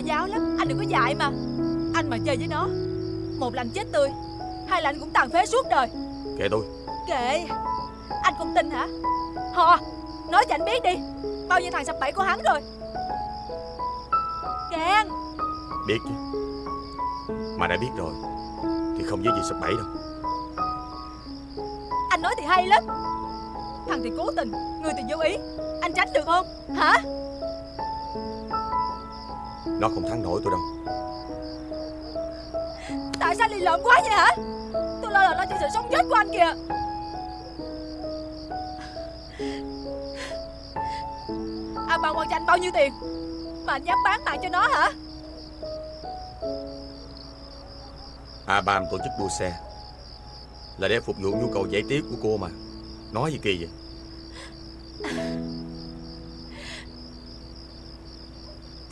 Speaker 10: giáo lắm. Anh đừng có dại mà. Anh mà chơi với nó Một là anh chết tươi Hai là anh cũng tàn phế suốt đời.
Speaker 11: Kệ tôi.
Speaker 10: Kệ. Anh không tin hả? Hò Nói cho anh biết đi. Bao nhiêu thằng sập bẫy của hắn rồi? Can
Speaker 11: Biết chứ. Mà đã biết rồi Thì không dễ gì sập bẫy đâu.
Speaker 10: Anh nói thì hay lắm. Thằng thì cố tình Người thì vô ý. Anh tránh được không? Hả
Speaker 11: Nó không thắng nổi tôi đâu.
Speaker 10: Tại sao lì lợm quá vậy hả? Tôi lo là lo cho sự sống chết của anh kìa. À bà quan cho anh bao nhiêu tiền Mà anh dám bán mạng cho nó hả?
Speaker 11: A Bam tổ chức đua xe Là để phục vụ nhu cầu giải trí của cô mà. Nói gì kỳ vậy?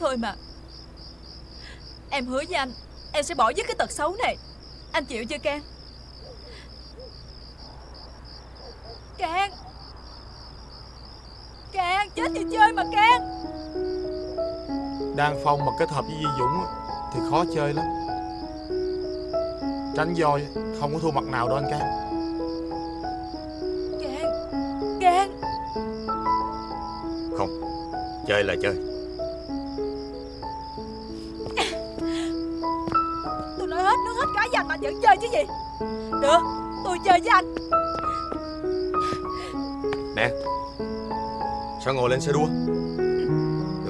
Speaker 10: Thôi mà Em hứa với anh Em sẽ bỏ dứt cái tật xấu này. Anh chịu chưa Can Can Can Chết thì chơi mà Can
Speaker 11: Đan Phong mà kết hợp với Di Dũng á, Thì khó chơi lắm. Tránh voi Không có thua mặt nào đâu anh Cam
Speaker 10: Can Can
Speaker 11: Không Chơi là chơi
Speaker 10: gì Được Tôi chơi với anh.
Speaker 11: Nè Sao ngồi lên xe đua?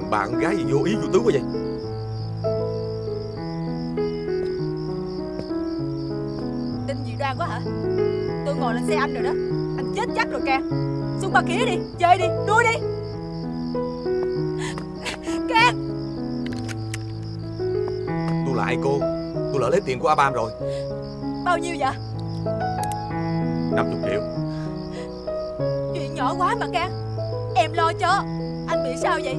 Speaker 11: Bà con gái gì vô ý vô tướng quá vậy?
Speaker 10: Tin dị đoan quá hả? Tôi ngồi lên xe anh rồi đó. Anh chết chắc rồi Can Xuống ba kia đi Chơi đi Đuôi đi. Can
Speaker 11: Tôi là ai cô Tôi lỡ lấy tiền của A Bam rồi
Speaker 10: Bao nhiêu vậy?
Speaker 11: 50 triệu.
Speaker 10: Chuyện nhỏ quá mà Can Em lo cho. Anh bị sao vậy?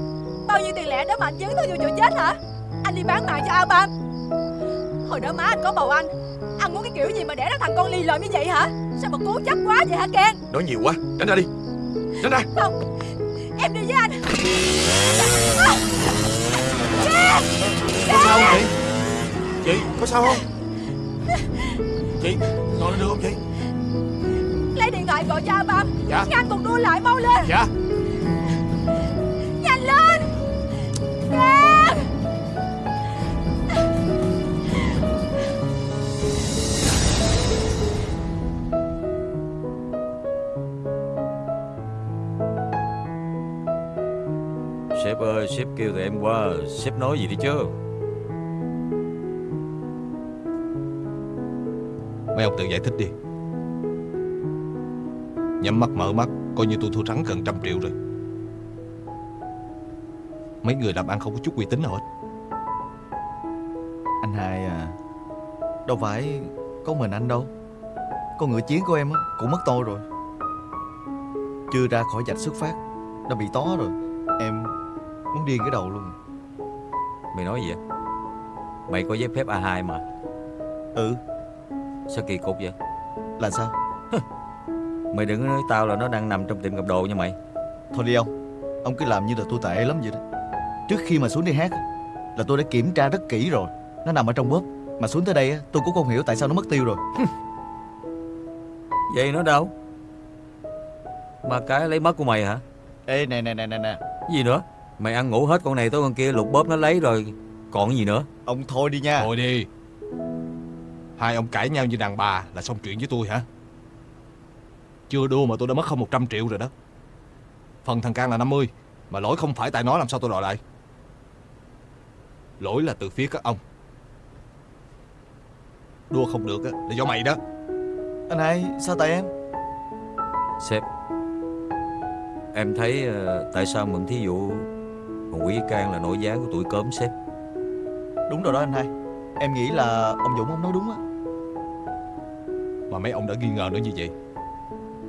Speaker 10: Bao nhiêu tiền lẻ đó mà anh dấn thân vô chỗ chết hả? Anh đi bán mạng cho A Bam Hồi đó má anh có bầu anh. Anh muốn cái kiểu gì mà đẻ ra thằng con ly lợm như vậy hả? Sao mà cố chấp quá vậy hả Can
Speaker 11: Nói nhiều quá. Tránh ra đi. Tránh ra.
Speaker 10: Không. Em đi với anh. À! Can
Speaker 11: Có sao không? Chị Chị có sao không được không chị
Speaker 10: Lấy điện thoại gọi cho A Bam
Speaker 11: Dạ.
Speaker 10: Ngăn cuộc đua lại mau lên.
Speaker 11: Dạ.
Speaker 10: Nhanh lên. Can
Speaker 6: Sếp ơi sếp kêu tụi em qua Sếp nói gì đi chứ
Speaker 7: Mấy ông tự giải thích đi. Nhắm mắt mở mắt Coi như tôi thua thắng gần trăm triệu rồi. Mấy người làm ăn không có chút uy tín nào hết.
Speaker 15: Anh hai à Đâu phải có mình anh đâu. Con ngựa chiến của em á cũng mất tôi rồi. Chưa ra khỏi vạch xuất phát Đã bị tó rồi. Em muốn điên cái đầu luôn.
Speaker 6: Mày nói gì vậy? Mày có giấy phép A2 mà.
Speaker 15: Ừ
Speaker 6: Sao kỳ cục vậy?
Speaker 15: Là sao?
Speaker 6: Mày đừng có nói tao là nó đang nằm trong tiệm cầm đồ nha mày.
Speaker 15: Thôi đi ông Ông cứ làm như là tôi tệ lắm vậy đó. Trước khi mà xuống đi hát Là tôi đã kiểm tra rất kỹ rồi. Nó nằm ở trong bóp. Mà xuống tới đây á, tôi cũng không hiểu tại sao nó mất tiêu rồi.
Speaker 6: Vậy nó đâu? Mà cái lấy mất của mày hả?
Speaker 15: Ê nè nè nè nè nè.
Speaker 6: Gì nữa? Mày ăn ngủ hết con này tới con kia lục bóp nó lấy rồi Còn gì nữa?
Speaker 15: Ông thôi đi nha.
Speaker 7: Thôi đi Hai ông cãi nhau như đàn bà là xong chuyện với tôi hả? Chưa đua mà tôi đã mất hơn 100 triệu rồi đó. Phần thằng Can là 50 Mà lỗi không phải tại nó làm sao tôi đòi lại. Lỗi là từ phía các ông. Đua không được á, là do mày đó.
Speaker 15: Anh hai sao tại em?
Speaker 6: Sếp Em thấy ờ, tại sao mượn thí dụ Còn Quý Can là nổi giá của tuổi cớm sếp?
Speaker 15: Đúng rồi đó anh hai. Em nghĩ là ông Dũng ông nói đúng á
Speaker 7: Mà mấy ông đã nghi ngờ nó như vậy.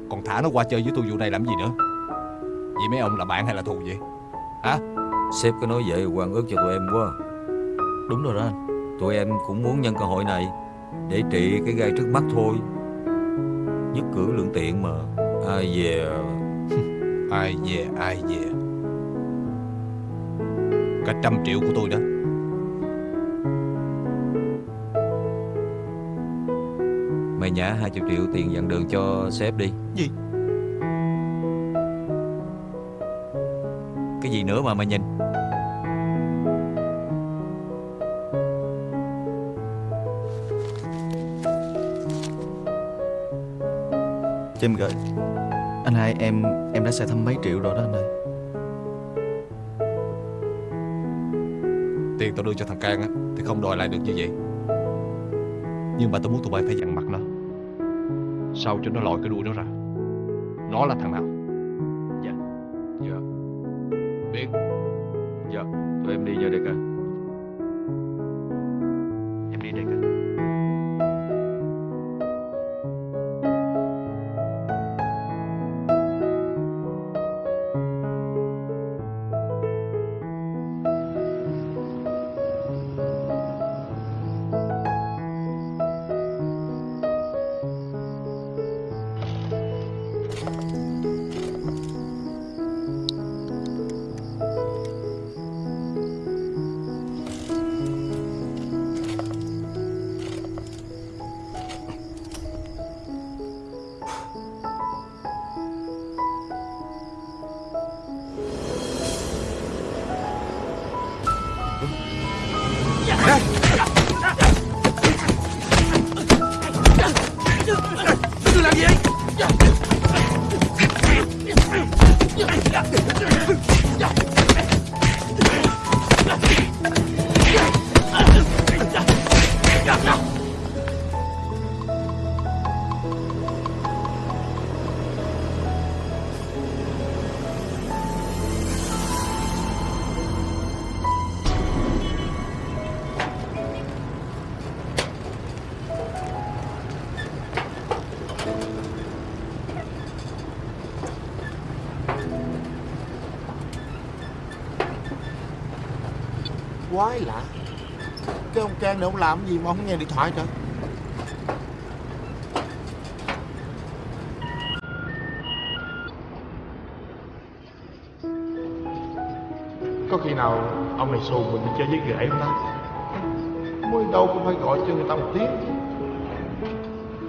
Speaker 7: Còn thả nó qua chơi với tôi vụ này làm gì nữa? Vậy mấy ông là bạn hay là thù vậy? Hả?
Speaker 6: Sếp có nói vậy quan ước cho tụi em quá.
Speaker 15: Đúng rồi đó anh.
Speaker 6: Tụi em cũng muốn nhân cơ hội này Để trị cái gai trước mắt thôi. Nhất cử lượng tiện mà. Ai về?
Speaker 7: Ai về ai về? Cả trăm triệu của tôi đó
Speaker 6: Mày nhả 20 triệu tiền dặn đường cho sếp đi.
Speaker 15: Gì?
Speaker 6: Cái gì nữa mà mày nhìn?
Speaker 15: Cho em gửi. Anh hai em em đã xài thăm mấy triệu rồi đó anh ơi.
Speaker 7: Tiền tao đưa cho thằng Can á Thì không đòi lại được như vậy. Nhưng mà tao muốn tụi bay phải dặn mặt Sao cho nó lòi cái đuôi nó ra? Nó là thằng
Speaker 11: Quái lạ. Cái ông Can này ông làm gì mà không nghe điện thoại trời? Có khi nào ông này xù mình đi chơi với ghệ không ta? Mới đâu cũng phải gọi cho người ta một tiếng.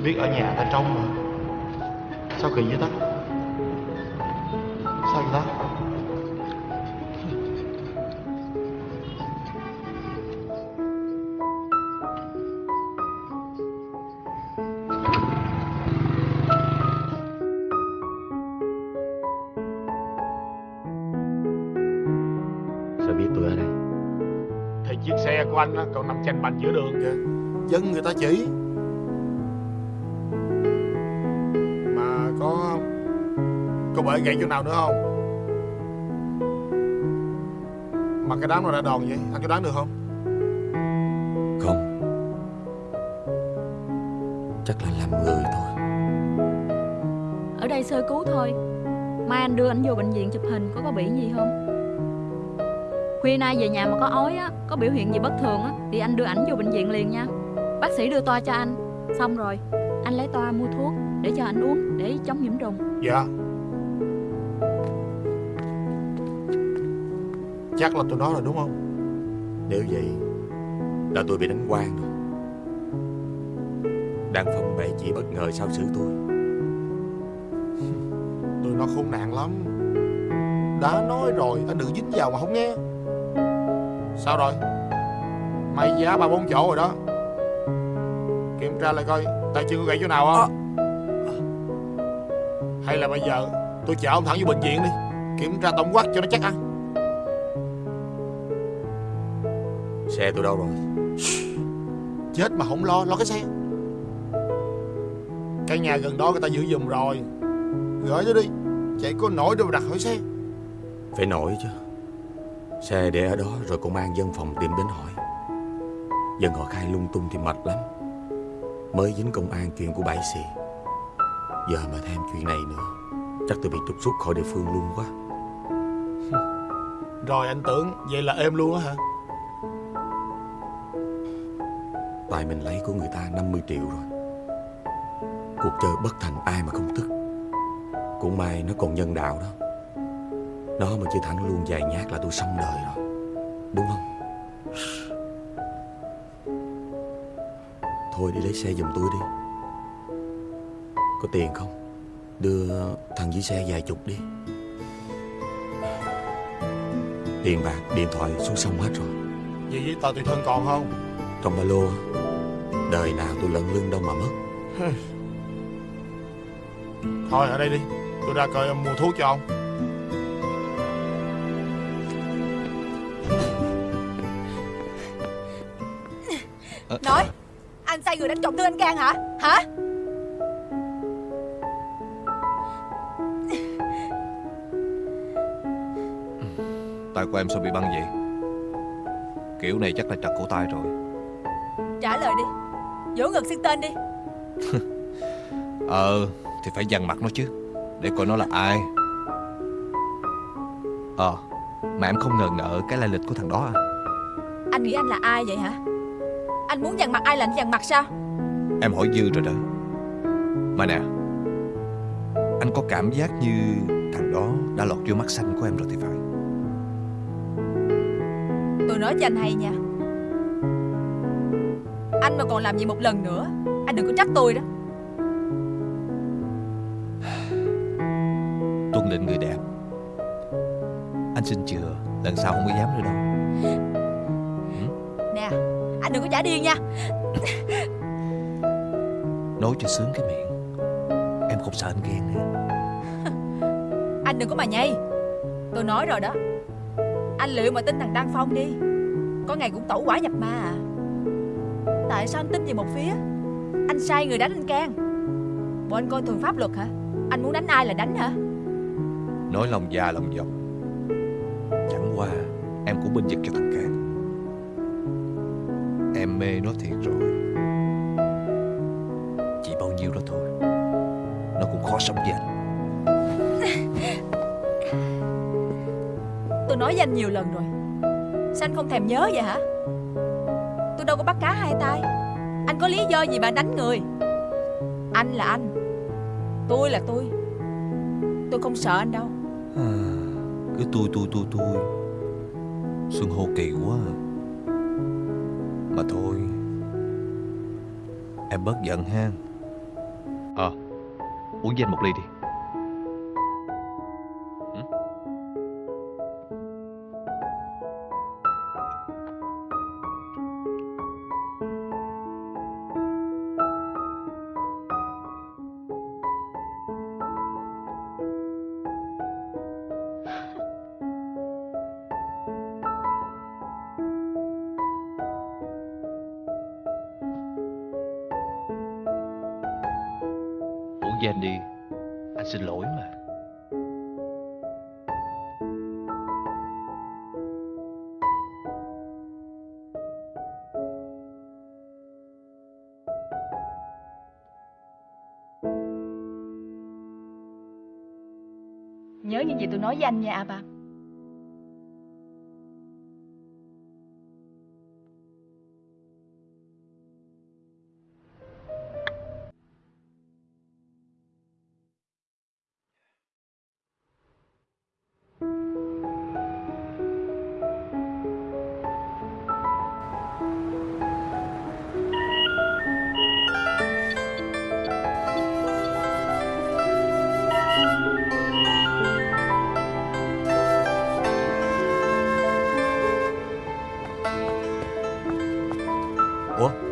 Speaker 11: Biết ở nhà ta trông mà. Sao kỳ vậy ta? Còn nằm chành bành giữa đường. Kìa Dân người ta chỉ. Mà có Có bể gậy chỗ nào nữa không? Mà cái đám nào đã đòn vậy? Anh có đoán được không?
Speaker 3: Không. Chắc là làm người thôi.
Speaker 10: Ở đây sơ cứu thôi. Mai anh đưa anh vô bệnh viện chụp hình Có có bị gì không
Speaker 16: Khuya nay về nhà mà có ói á, Có biểu hiện gì bất thường á, Thì anh đưa ảnh vô bệnh viện liền nha. Bác sĩ đưa toa cho anh. Xong rồi, Anh lấy toa mua thuốc Để cho anh uống Để chống nhiễm trùng.
Speaker 11: Dạ. Chắc là tôi nói rồi, đúng không?
Speaker 3: Nếu vậy Là tôi bị đánh quan rồi. Đang phong bệ chỉ bất ngờ sao xử tôi.
Speaker 11: Tôi nó khốn nạn lắm. Đã nói rồi, anh đừng dính vào mà không nghe. Sao rồi? May giá ba bốn chỗ rồi đó. Kiểm tra lại coi Tay chân có gãy chỗ nào không? Hay là bây giờ Tôi chở ông thẳng vô bệnh viện đi Kiểm tra tổng quát cho nó chắc ăn.
Speaker 3: Xe tôi đâu rồi?
Speaker 11: Chết mà không lo Lo cái xe. Cái nhà gần đó người ta giữ giùm rồi. Gửi nó đi Chạy có nổi đâu mà đặt hỏi xe.
Speaker 3: Phải nổi chứ Xe để ở đó rồi công an dân phòng tìm đến hỏi. Dân họ khai lung tung thì mệt lắm. Mới dính công an chuyện của bãi xì. Giờ mà thêm chuyện này nữa Chắc tôi bị trục xuất khỏi địa phương luôn quá.
Speaker 11: Rồi anh tưởng Vậy là êm luôn á hả?
Speaker 3: Tại mình lấy của người ta 50 triệu rồi. Cuộc chơi bất thành ai mà không tức. Cũng may nó còn nhân đạo đó Nó mà chưa thẳng luôn vài nhát là tôi xong đời rồi. Đúng không? Thôi đi lấy xe giùm tôi đi. Có tiền không? Đưa thằng dưới xe vài chục đi. Tiền bạc, điện thoại xuống sông hết rồi.
Speaker 11: Vậy? Giấy tờ tùy thân còn không?
Speaker 3: Trong ba lô Đời nào tôi lận lưng đâu mà mất.
Speaker 11: Thôi ở đây đi. Tôi ra coi mua thuốc cho ông
Speaker 10: đánh trọng thương anh Cang hả? Hả?
Speaker 7: Tay của em sao bị băng vậy? Kiểu này chắc là trật cổ tay rồi.
Speaker 10: Trả lời đi. Vỗ ngực xưng tên đi.
Speaker 7: Ờ Thì phải dằn mặt nó chứ Để coi nó là ai. Ờ Mà em không ngờ ngợ cái lai lịch của thằng đó à.
Speaker 10: Anh nghĩ anh là ai vậy hả Anh muốn dằn mặt ai là anh dằn mặt sao?
Speaker 7: Em hỏi dư rồi đó. Mà nè Anh có cảm giác như Thằng đó đã lọt vô mắt xanh của em rồi thì phải.
Speaker 10: Tôi nói cho anh hay nha. Anh mà còn làm gì một lần nữa Anh đừng có trách tôi đó.
Speaker 7: Tuân lệnh người đẹp. Anh xin chừa Lần sau không có dám nữa đâu
Speaker 10: đừng có trả điên nha.
Speaker 7: Nói cho sướng cái miệng. Em không sợ anh ghen nè
Speaker 10: Anh đừng có mà nhây. Tôi nói rồi đó. Anh liệu mà tin thằng Đăng Phong đi. Có ngày cũng tẩu quả nhập ma à. Tại sao anh tin về một phía? Anh sai người đánh anh Can. Bộ anh coi thường pháp luật hả? Anh muốn đánh ai là đánh hả?
Speaker 7: Nói lòng già lòng dọc Chẳng qua Em cũng bên vực cho thằng Cang anh
Speaker 10: không thèm nhớ vậy hả? Tôi đâu có bắt cá hai tay. Anh có lý do gì mà anh đánh người? Anh là anh. Tôi là tôi. Tôi không sợ anh đâu.
Speaker 7: À, Cứ tôi tôi tôi tôi Xuân hô kỳ quá à. Mà thôi. Em bớt giận ha. Ờ Uống với anh một ly đi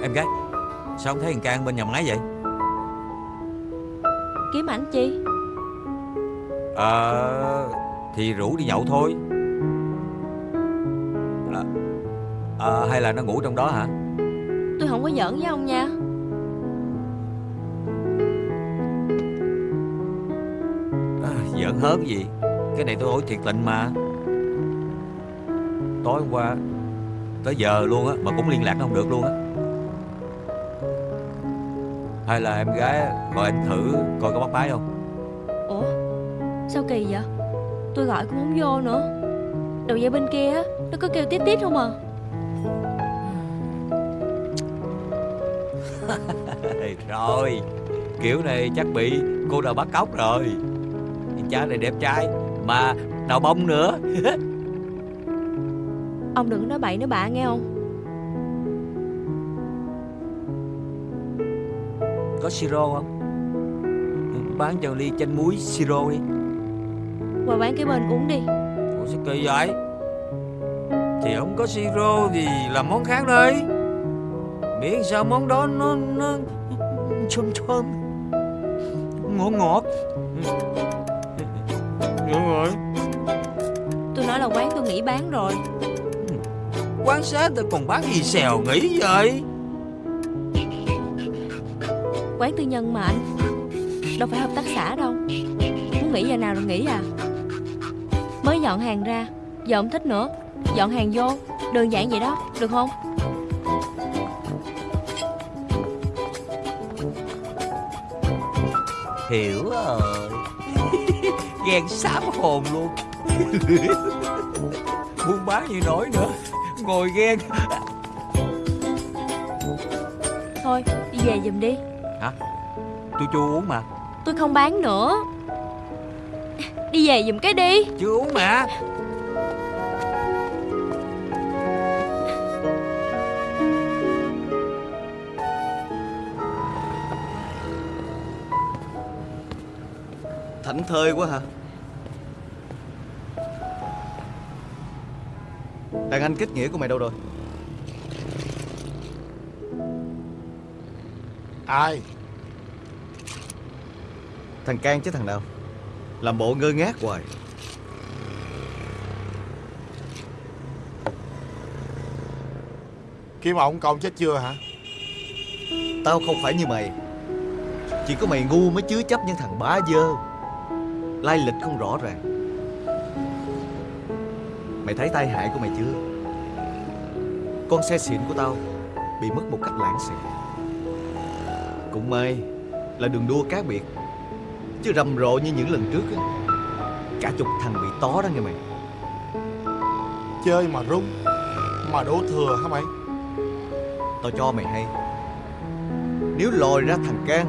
Speaker 6: Em gái Sao không thấy thằng Can bên nhà máy vậy?
Speaker 5: Kiếm ảnh chi?
Speaker 6: Ờ Thì rủ đi nhậu thôi. À, à, Hay là nó ngủ trong đó hả?
Speaker 5: Tôi không có giỡn với ông nha.
Speaker 6: À, Giỡn hớn gì? Cái này tôi hỏi thiệt tình mà. Tối hôm qua Tới giờ luôn á Mà cũng liên lạc không được luôn á. Hay là em gái Gọi anh thử coi có bắt máy không?
Speaker 5: Ủa? Sao kỳ vậy? Tôi gọi cũng không vô nữa. Đầu dây bên kia á Nó có kêu tít tít không à.
Speaker 6: Rồi. Kiểu này chắc bị cô nào bắt cóc rồi. Cha này đẹp trai Mà đào bông nữa
Speaker 5: Ông đừng nói bậy nói bạ nghe không?
Speaker 6: Có siro không? Bán cho ly chanh muối siro đi.
Speaker 5: Qua bán cái bên uống đi.
Speaker 6: Ủa sao kỳ vậy? Thì không có siro thì làm món khác đi Miễn sao món đó nó nó thơm thơm Ngọt ngọt Được rồi
Speaker 5: Tôi nói là quán tôi nghỉ bán rồi
Speaker 6: Quán xá tôi còn bán gì xèo nghĩ vậy?
Speaker 5: Quán tư nhân mà anh. Đâu phải hợp tác xã đâu. Muốn nghỉ giờ nào rồi nghỉ à? Mới dọn hàng ra Giờ không thích nữa. Dọn hàng vô Đơn giản vậy đó Được không?
Speaker 6: Hiểu rồi. Ghen sám hồn luôn. Buôn bán như nổi nữa Ngồi ghen.
Speaker 5: Thôi đi về giùm đi.
Speaker 6: Hả? Tôi chưa uống mà.
Speaker 5: Tôi không bán nữa. Đi về giùm cái đi.
Speaker 6: Chưa uống mà.
Speaker 15: Thảnh thơi quá hả Đàn anh kết nghĩa của mày đâu rồi?
Speaker 11: Ai?
Speaker 15: Thằng Can chứ thằng nào? Làm bộ ngơ ngác hoài.
Speaker 11: Kim ổng con chết chưa hả?
Speaker 15: Tao không phải như mày. Chỉ có mày ngu mới chứa chấp những thằng bá dơ. Lai lịch không rõ ràng Mày thấy tai hại của mày chưa? Con xe xịn của tao Bị mất một cách lãng xẹt Cũng may Là đường đua cá biệt Chứ rầm rộ như những lần trước á. Cả chục thằng bị tó đó nghe mày.
Speaker 11: Chơi mà rung Mà đổ thừa hả mày?
Speaker 15: Tao cho mày hay. Nếu lòi ra thằng Can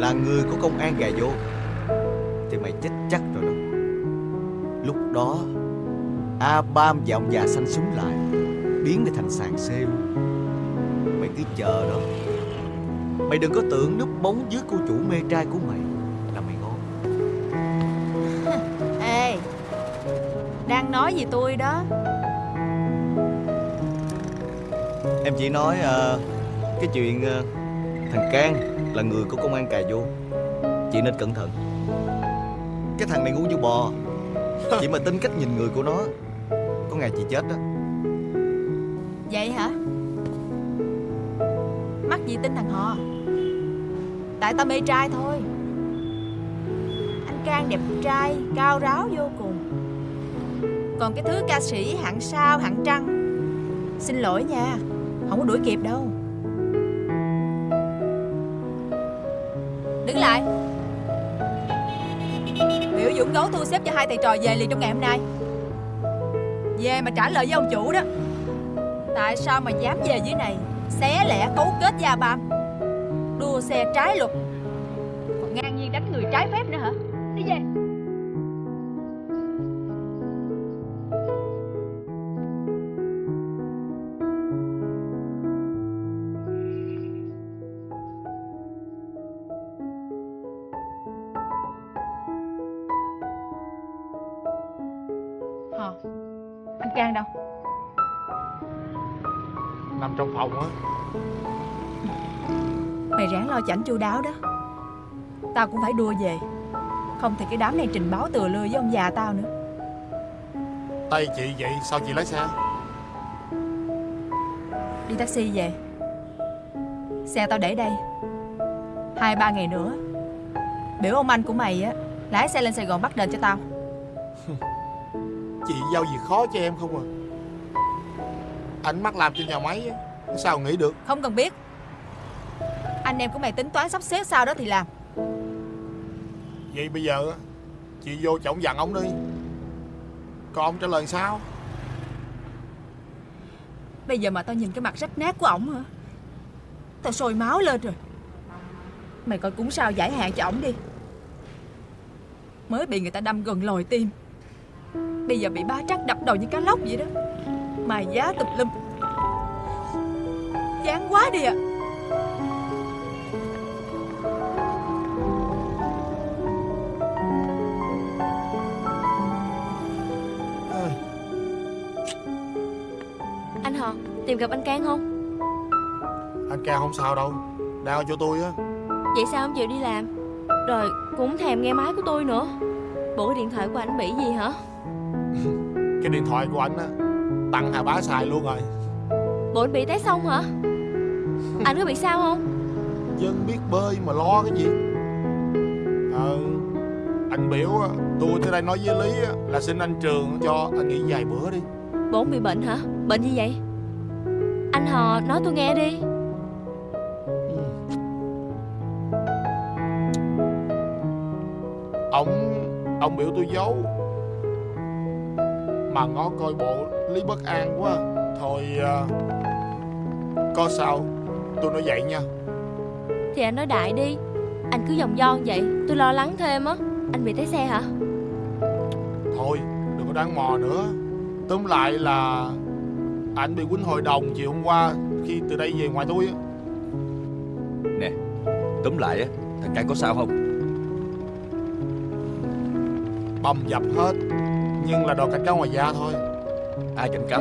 Speaker 15: Là người của công an gà vô Thì mày chết chắc rồi đó. Lúc đó A Bam và ông già xanh súng lại Biến mày thành sàn xê luôn Mày cứ chờ đó. Mày đừng có tưởng núp bóng dưới cô chủ mê trai của mày Là mày ngon.
Speaker 10: Ê Đang nói gì tôi đó?
Speaker 15: Em chỉ nói ờ, Cái chuyện ờ, Thằng Can là người của công an cà vô. Chị nên cẩn thận. Cái thằng này ngu như bò Chị mà tin cách nhìn người của nó ngày chị chết đó.
Speaker 10: Vậy hả? Mắc gì tin thằng họ? Tại tao mê trai thôi. Anh Cang đẹp trai, Cao ráo vô cùng. Còn cái thứ ca sĩ hạng sao, hạng trăng, Xin lỗi nha, Không có đuổi kịp đâu. Đứng lại. Biểu Dũng gấu thu xếp cho hai thầy trò về liền trong ngày hôm nay. Về mà trả lời với ông chủ đó. Tại sao mà dám về dưới này? Xé lẻ cấu kết gia bam Đua xe trái luật. Chảnh chu đáo đó. Tao cũng phải đua về. Không thì cái đám này trình báo từa lưa với ông già tao nữa.
Speaker 11: Tay chị vậy sao chị lái xe?
Speaker 10: Đi taxi về. Xe tao để đây. Hai ba ngày nữa. Biểu ông anh của mày á Lái xe lên Sài Gòn bắt đền cho tao.
Speaker 11: Chị giao việc khó cho em không à? Anh mắc làm trên nhà máy á, Sao nghĩ được?
Speaker 10: Không cần biết Anh em của mày tính toán sắp xếp sao đó thì làm.
Speaker 11: Vậy bây giờ á, Chị vô chổng dặn ông đi. Còn ông trả lời sao?
Speaker 10: Bây giờ mà tao nhìn cái mặt rách nát của ổng hả? Tao sôi máu lên rồi. Mày coi cũng sao giải hạn cho ổng đi. Mới bị người ta đâm gần lồi tim. Bây giờ bị ba trắc đập đầu như cá lóc vậy đó. Mài giá tùm lum. Chán quá đi à
Speaker 5: Tìm gặp anh Cang không?
Speaker 11: Anh ca không sao đâu. Đang ở chỗ tôi á.
Speaker 5: Vậy sao không chịu đi làm? Rồi cũng thèm nghe máy của tôi nữa. Bộ cái điện thoại của anh bị gì hả?
Speaker 11: Cái điện thoại của anh á Tặng Hà Bá xài luôn rồi.
Speaker 5: Bộ anh bị té xong hả? Anh có bị sao không?
Speaker 11: Dân biết bơi mà lo cái gì. Ờ Anh biểu á, tôi tới đây nói với Lý á, là xin anh Trường cho anh nghỉ vài bữa đi.
Speaker 5: Anh bị bệnh hả? Bệnh gì vậy Anh Hò nói tôi nghe đi.
Speaker 11: Ông Ông biểu tôi giấu. Mà ngó coi bộ Lý bất an quá. Thôi à, Có sao Tôi nói vậy nha.
Speaker 5: Thì anh nói đại đi. Anh cứ vòng vo vậy Tôi lo lắng thêm á. Anh bị té xe hả?
Speaker 11: Thôi đừng có đáng mò nữa. Tóm lại là Anh bị quýnh hội đồng chiều hôm qua Khi từ đây về ngoài tôi á.
Speaker 2: Nè Túm lại á Thằng Cang có sao không?
Speaker 11: Bầm dập hết Nhưng là đòi cảnh cáo ngoài da thôi.
Speaker 2: Ai cảnh cáo?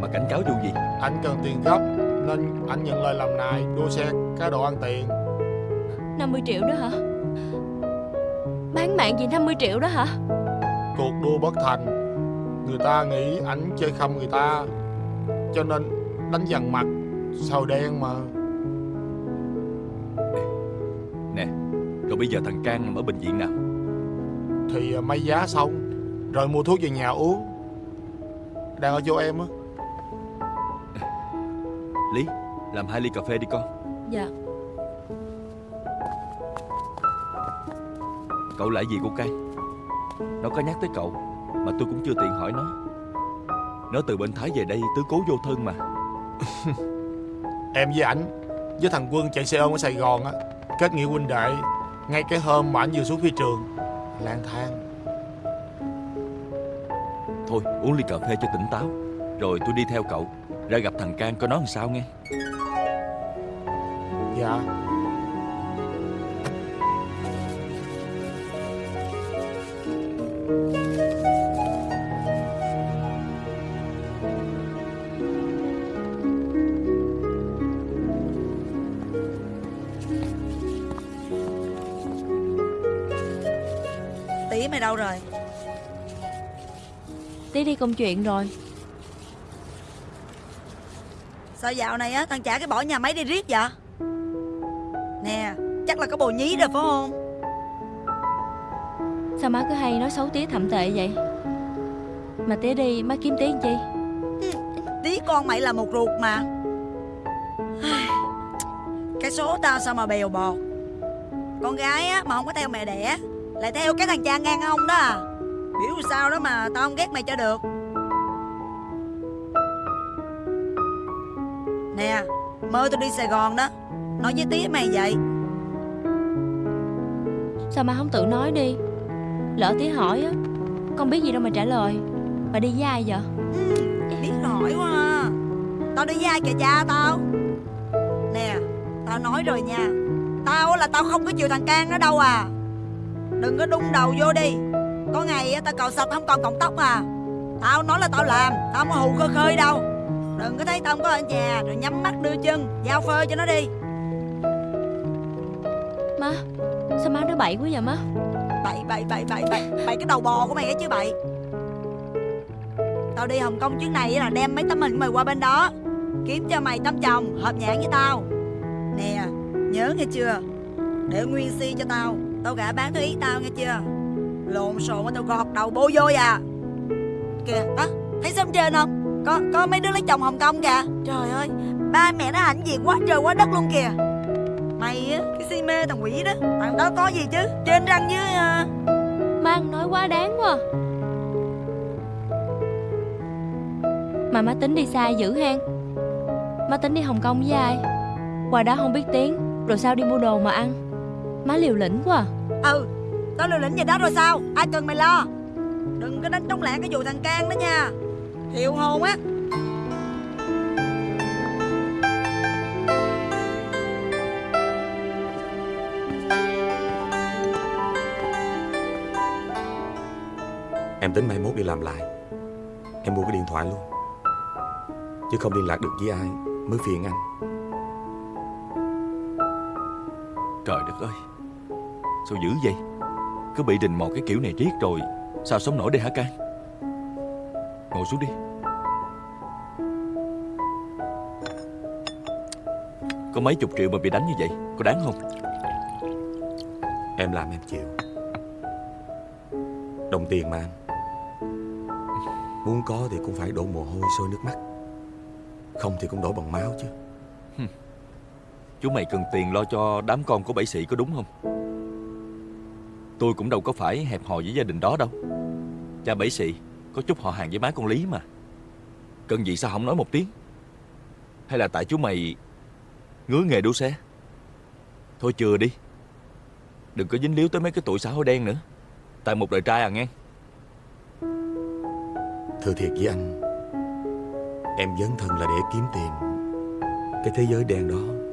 Speaker 2: Mà cảnh cáo vụ gì?
Speaker 11: Anh cần tiền gấp Nên anh nhận lời làm nài Đua xe cá độ ăn tiền.
Speaker 5: 50 triệu đó hả? Bán mạng gì 50 triệu đó hả?
Speaker 11: Cuộc đua bất thành. Người ta nghĩ ảnh chơi khăm người ta Cho nên đánh dằn mặt Sầu đen mà?
Speaker 2: Nè Rồi bây giờ thằng Cang nằm ở bệnh viện nào?
Speaker 11: Thì à, may giá xong Rồi mua thuốc về nhà uống. Đang ở chỗ em á.
Speaker 2: Lý Làm hai ly cà phê đi con.
Speaker 5: Dạ.
Speaker 2: Cậu lại gì cô Cang? Nó có nhắc tới cậu Mà tôi cũng chưa tiện hỏi nó Nó từ bên Thái về đây tứ cố vô thân mà.
Speaker 11: Em với ảnh Với thằng Quân chạy xe ôm ở Sài Gòn á Kết nghĩa huynh đệ Ngay cái hôm mà ảnh vừa xuống phi trường lang thang.
Speaker 2: Thôi uống ly cà phê cho tỉnh táo Rồi tôi đi theo cậu Ra gặp thằng Cang coi nó làm sao nghe.
Speaker 11: Dạ
Speaker 5: công chuyện rồi.
Speaker 4: Sao dạo này á thằng trả cái bỏ nhà máy đi riết vậy? Nè Chắc là có bồ nhí rồi phải không?
Speaker 5: Sao má cứ hay nói xấu tía thậm tệ vậy? Mà tía đi má kiếm tía làm chi?
Speaker 4: Tí con mày là một ruột mà. Cái số tao sao mà bèo bọt? Con gái á mà không có theo mẹ đẻ Lại theo cái thằng cha ngang ông đó à Biểu sao đó mà tao không ghét mày cho được. Nè Mơ tôi đi Sài Gòn đó. Nói với tía mày vậy.
Speaker 5: Sao má không tự nói đi? Lỡ tía hỏi á Con biết gì đâu mà trả lời. Bà đi với ai vậy?
Speaker 4: Biết hỏi quá à. Tao đi với ai kìa cha tao? Nè Tao nói rồi nha. Tao là tao không có chịu thằng Cang đó đâu à. Đừng có đung đầu vô đi Có ngày tao cạo sạch không còn cọng tóc à. Tao nói là tao làm Tao không có hù khơi khơi đâu. Đừng có thấy tao không có ở nhà Rồi nhắm mắt đưa chân Giao phơi cho nó đi.
Speaker 5: Má Sao má nói bậy quá vậy má?
Speaker 4: Bậy bậy bậy bậy bậy Bậy cái đầu bò của mày ấy chứ bậy Tao đi Hồng Kông chuyến này là đem mấy tấm hình của mày qua bên đó Kiếm cho mày tấm chồng hợp nhãn với tao. Nè Nhớ nghe chưa? Để nguyên si cho tao Tao gả bán theo ý tao nghe chưa Lộn xộn mà tao gọt đầu bố vô à? Kìa đó Thấy sớm trên không? Có có mấy đứa lấy chồng Hồng Kông kìa. Trời ơi Ba mẹ nó hãnh diện quá trời quá đất luôn kìa. Mày á Cái si mê thằng quỷ đó Thằng đó có gì chứ? Trên răng với à...
Speaker 5: Má ăn nói quá đáng quá. Mà má tính đi xa dữ hen. Má tính đi Hồng Kông với ai? Qua đó không biết tiếng Rồi sao đi mua đồ mà ăn? Má liều lĩnh quá. À.
Speaker 4: Ừ Tao liều lĩnh gì đó rồi sao? Ai cần mày lo? Đừng có đánh trống lẻ cái vụ thằng Can đó nha. Thiệu hồn á.
Speaker 3: Em tính mai mốt đi làm lại. Em mua cái điện thoại luôn. Chứ không liên lạc được với ai Mới phiền anh.
Speaker 2: Trời đất ơi Sao dữ vậy Cứ bị đình mò cái kiểu này riết rồi Sao sống nổi đây hả Can Ngồi xuống đi. Có mấy chục triệu mà bị đánh như vậy Có đáng không?
Speaker 3: Em làm em chịu. Đồng tiền mà anh. Muốn có thì cũng phải đổ mồ hôi sôi nước mắt. Không thì cũng đổ bằng máu chứ.
Speaker 2: Chú mày cần tiền lo cho đám con của bảy sĩ có đúng không Tôi cũng đâu có phải hẹp hòi với gia đình đó đâu. Cha bảy sĩ Có chút họ hàng với má con Lý mà. Cần gì sao không nói một tiếng? Hay là tại chú mày Ngứa nghề đua xe? Thôi chừa đi. Đừng có dính líu tới mấy cái tụi xã hội đen nữa. Tại một đời trai à nghe.
Speaker 3: Thưa thiệt với anh, Em dấn thân là để kiếm tiền. Cái thế giới đen đó,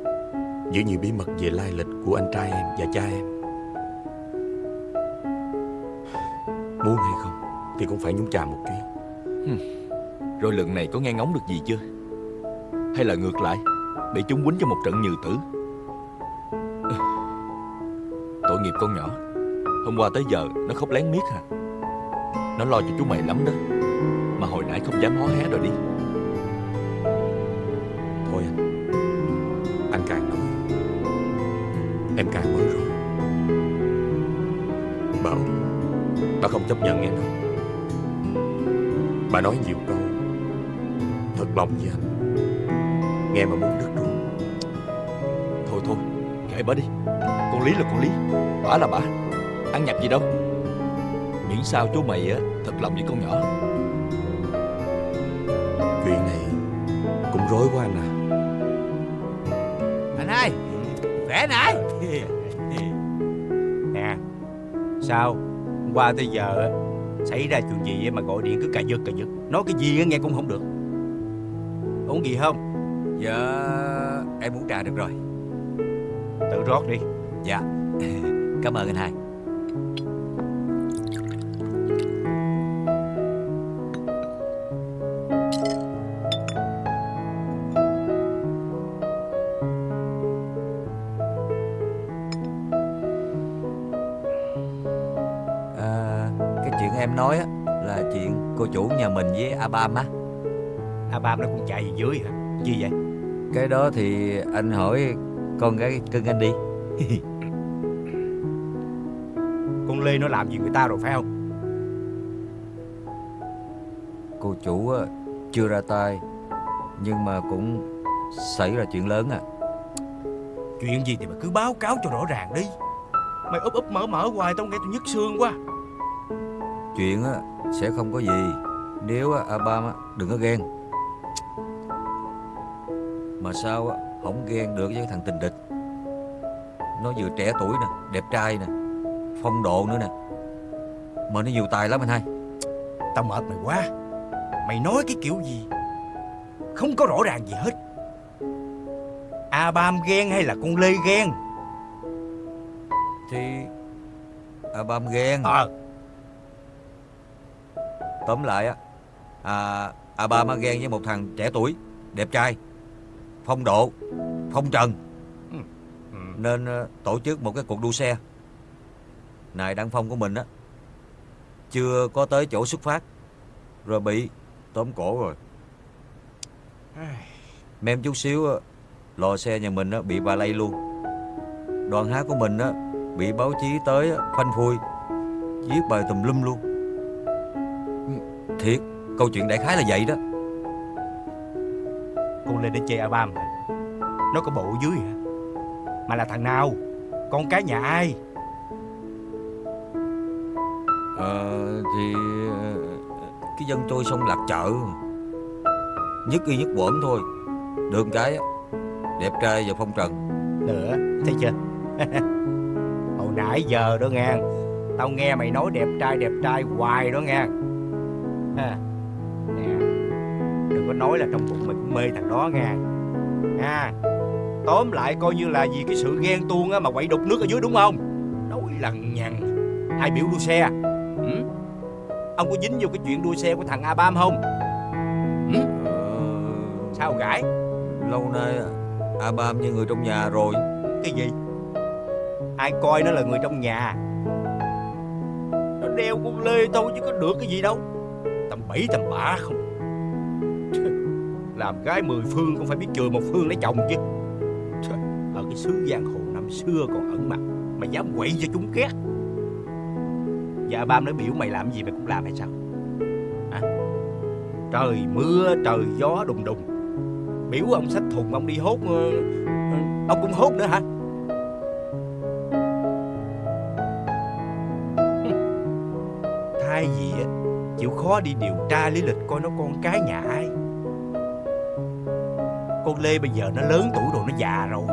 Speaker 3: Giữ nhiều bí mật về lai lịch của anh trai em và cha em. Muốn hay không Thì cũng phải nhúng chàm một chuyến
Speaker 2: Rồi lần này có nghe ngóng được gì chưa? Hay là ngược lại Bị chúng quýnh cho một trận nhừ tử. Tội nghiệp con nhỏ Hôm qua tới giờ nó khóc lén miết hả? Nó lo cho chú mày lắm đó Mà hồi nãy không dám hó hé rồi đi.
Speaker 3: Thôi anh Anh càng nói Em càng bối rối Bà không chấp nhận em đâu Bà nói nhiều câu Thật lòng với anh. Nghe mà muốn đứt ruột.
Speaker 2: Thôi thôi Kệ bà đi. Con Lý là con Lý Bà là bà. Ăn nhập gì đâu. Miễn sao chú mày á thật lòng với con nhỏ.
Speaker 3: Chuyện này Cũng rối quá anh à.
Speaker 17: Anh hai Khỏe nãy Nè Sao Hôm qua tới giờ Xảy ra chuyện gì mà gọi điện cứ cà giật cà giật. Nói cái gì nghe cũng không được. Uống gì không?
Speaker 6: Dạ Em uống trà được rồi.
Speaker 17: Tự rót đi.
Speaker 6: Dạ. Cảm ơn anh hai em nói á Là chuyện cô chủ nhà mình với Abam á
Speaker 17: Abam nó cũng chạy về dưới hả? Gì vậy?
Speaker 6: Cái đó thì anh hỏi con gái cưng anh đi.
Speaker 17: Con Lê nó làm gì người ta rồi phải không?
Speaker 6: Cô chủ á, chưa ra tay Nhưng mà cũng xảy ra chuyện lớn à.
Speaker 17: Chuyện gì thì mà cứ báo cáo cho rõ ràng đi. Mày úp úp mở mở hoài tao nghe tôi nhức xương quá
Speaker 6: Chuyện á, sẽ không có gì. Nếu á, Abam á, đừng có ghen. Mà sao á, không ghen được với thằng tình địch? Nó vừa trẻ tuổi nè Đẹp trai nè Phong độ nữa nè. Mà nó nhiều tài lắm anh hai.
Speaker 17: Tao mệt mày quá. Mày nói cái kiểu gì? Không có rõ ràng gì hết. Abam ghen hay là con Lê ghen?
Speaker 6: Thì Abam ghen.
Speaker 17: Ờ
Speaker 6: Tóm lại á à, ba má ghen với một thằng trẻ tuổi Đẹp trai Phong độ Phong trần. Nên ờ, tổ chức một cái cuộc đua xe. Này Đăng Phong của mình á Chưa có tới chỗ xuất phát Rồi bị tóm cổ rồi. Mem chút xíu lò xe nhà mình á, bị bà lây luôn. Đoàn hát của mình á, bị báo chí tới phanh phui Viết bài tùm lum luôn. Thiệt Câu chuyện đại khái là vậy đó
Speaker 17: Cô lên để chê Abam hả? Nó có bộ dưới hả? Mà là thằng nào? Con cái nhà ai?
Speaker 6: Ờ thì ờ, Cái dân trôi sông lạc chợ Nhất y nhất quẩn thôi Được cái Đẹp trai và phong trần
Speaker 17: Nữa, thấy chưa? Hồi nãy giờ đó nghe Tao nghe mày nói đẹp trai đẹp trai hoài đó nghe ha. Nè Đừng có nói là trong bụng mày cũng mê thằng đó nghe. Ha. Tóm lại coi như là vì cái sự ghen tuông á mà quậy đục nước ở dưới đúng không? Nói lằng nhằng. Hai biểu đua xe? Ừ? Ông có dính vô cái chuyện đua xe của thằng Abam không? Ừ? Sao gãi?
Speaker 6: Lâu nay Abam như người trong nhà rồi.
Speaker 17: Cái gì? Ai coi nó là người trong nhà? Nó đeo con lê thôi chứ có được cái gì đâu Tầm bậy tầm bạ không? Làm gái mười phương cũng phải biết chừa một phương lấy chồng chứ. Ở cái xứ giang hồ năm xưa còn ẩn mặt, Mày dám quậy cho chúng ghét Dạ ba nói biểu mày làm gì mày cũng làm hay sao? Hả? Trời mưa, trời gió đùng đùng. Biểu ông xách thùng ông đi hốt ờ, ờ, Ông cũng hốt nữa hả? Chịu khó đi điều tra lý lịch coi nó con cái nhà ai. Con Lê bây giờ nó lớn tuổi rồi, nó già rồi.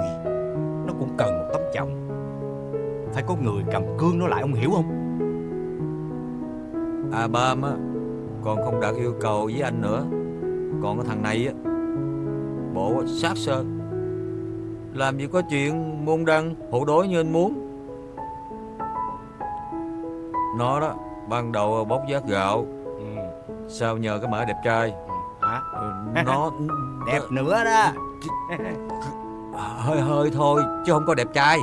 Speaker 17: Nó cũng cần một tấm chồng. Phải có người cầm cương nó lại, ông hiểu không?
Speaker 6: À, ba á con không đạt yêu cầu với anh nữa. Còn cái thằng này á, Bộ sát sơn Làm gì có chuyện môn đăng, hộ đối như anh muốn. Nó đó, Ban đầu bóc giác gạo Sao nhờ cái mã đẹp trai?
Speaker 17: Hả?
Speaker 6: Nó
Speaker 17: Đẹp nữa đó.
Speaker 6: Hơi hơi thôi Chứ không có đẹp trai.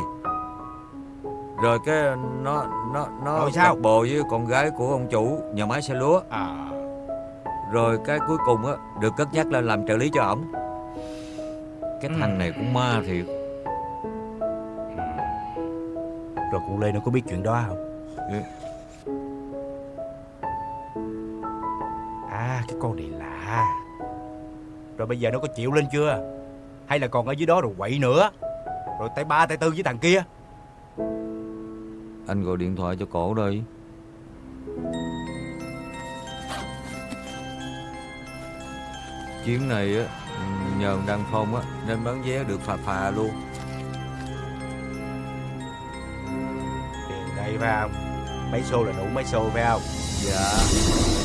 Speaker 6: Rồi cái nó Nó nó
Speaker 17: Rồi sao?
Speaker 6: bồ với con gái của ông chủ Nhà máy xe lúa.
Speaker 17: À.
Speaker 6: Rồi cái cuối cùng á Được cất nhắc lên làm trợ lý cho ổng. Cái thằng này cũng ma thiệt.
Speaker 17: Rồi con Lê nó có biết chuyện đó không Cái con này lạ Rồi bây giờ nó có chịu lên chưa? Hay là còn ở dưới đó rồi quậy nữa? Rồi tay ba tay tư với thằng kia?
Speaker 6: Anh gọi điện thoại cho cổ đây. Chuyến này á Nhờ Đăng Phong á Nên bán vé được phà phà luôn.
Speaker 17: Tiền đây phải không? Mấy xô là đủ mấy xô phải không?
Speaker 6: Dạ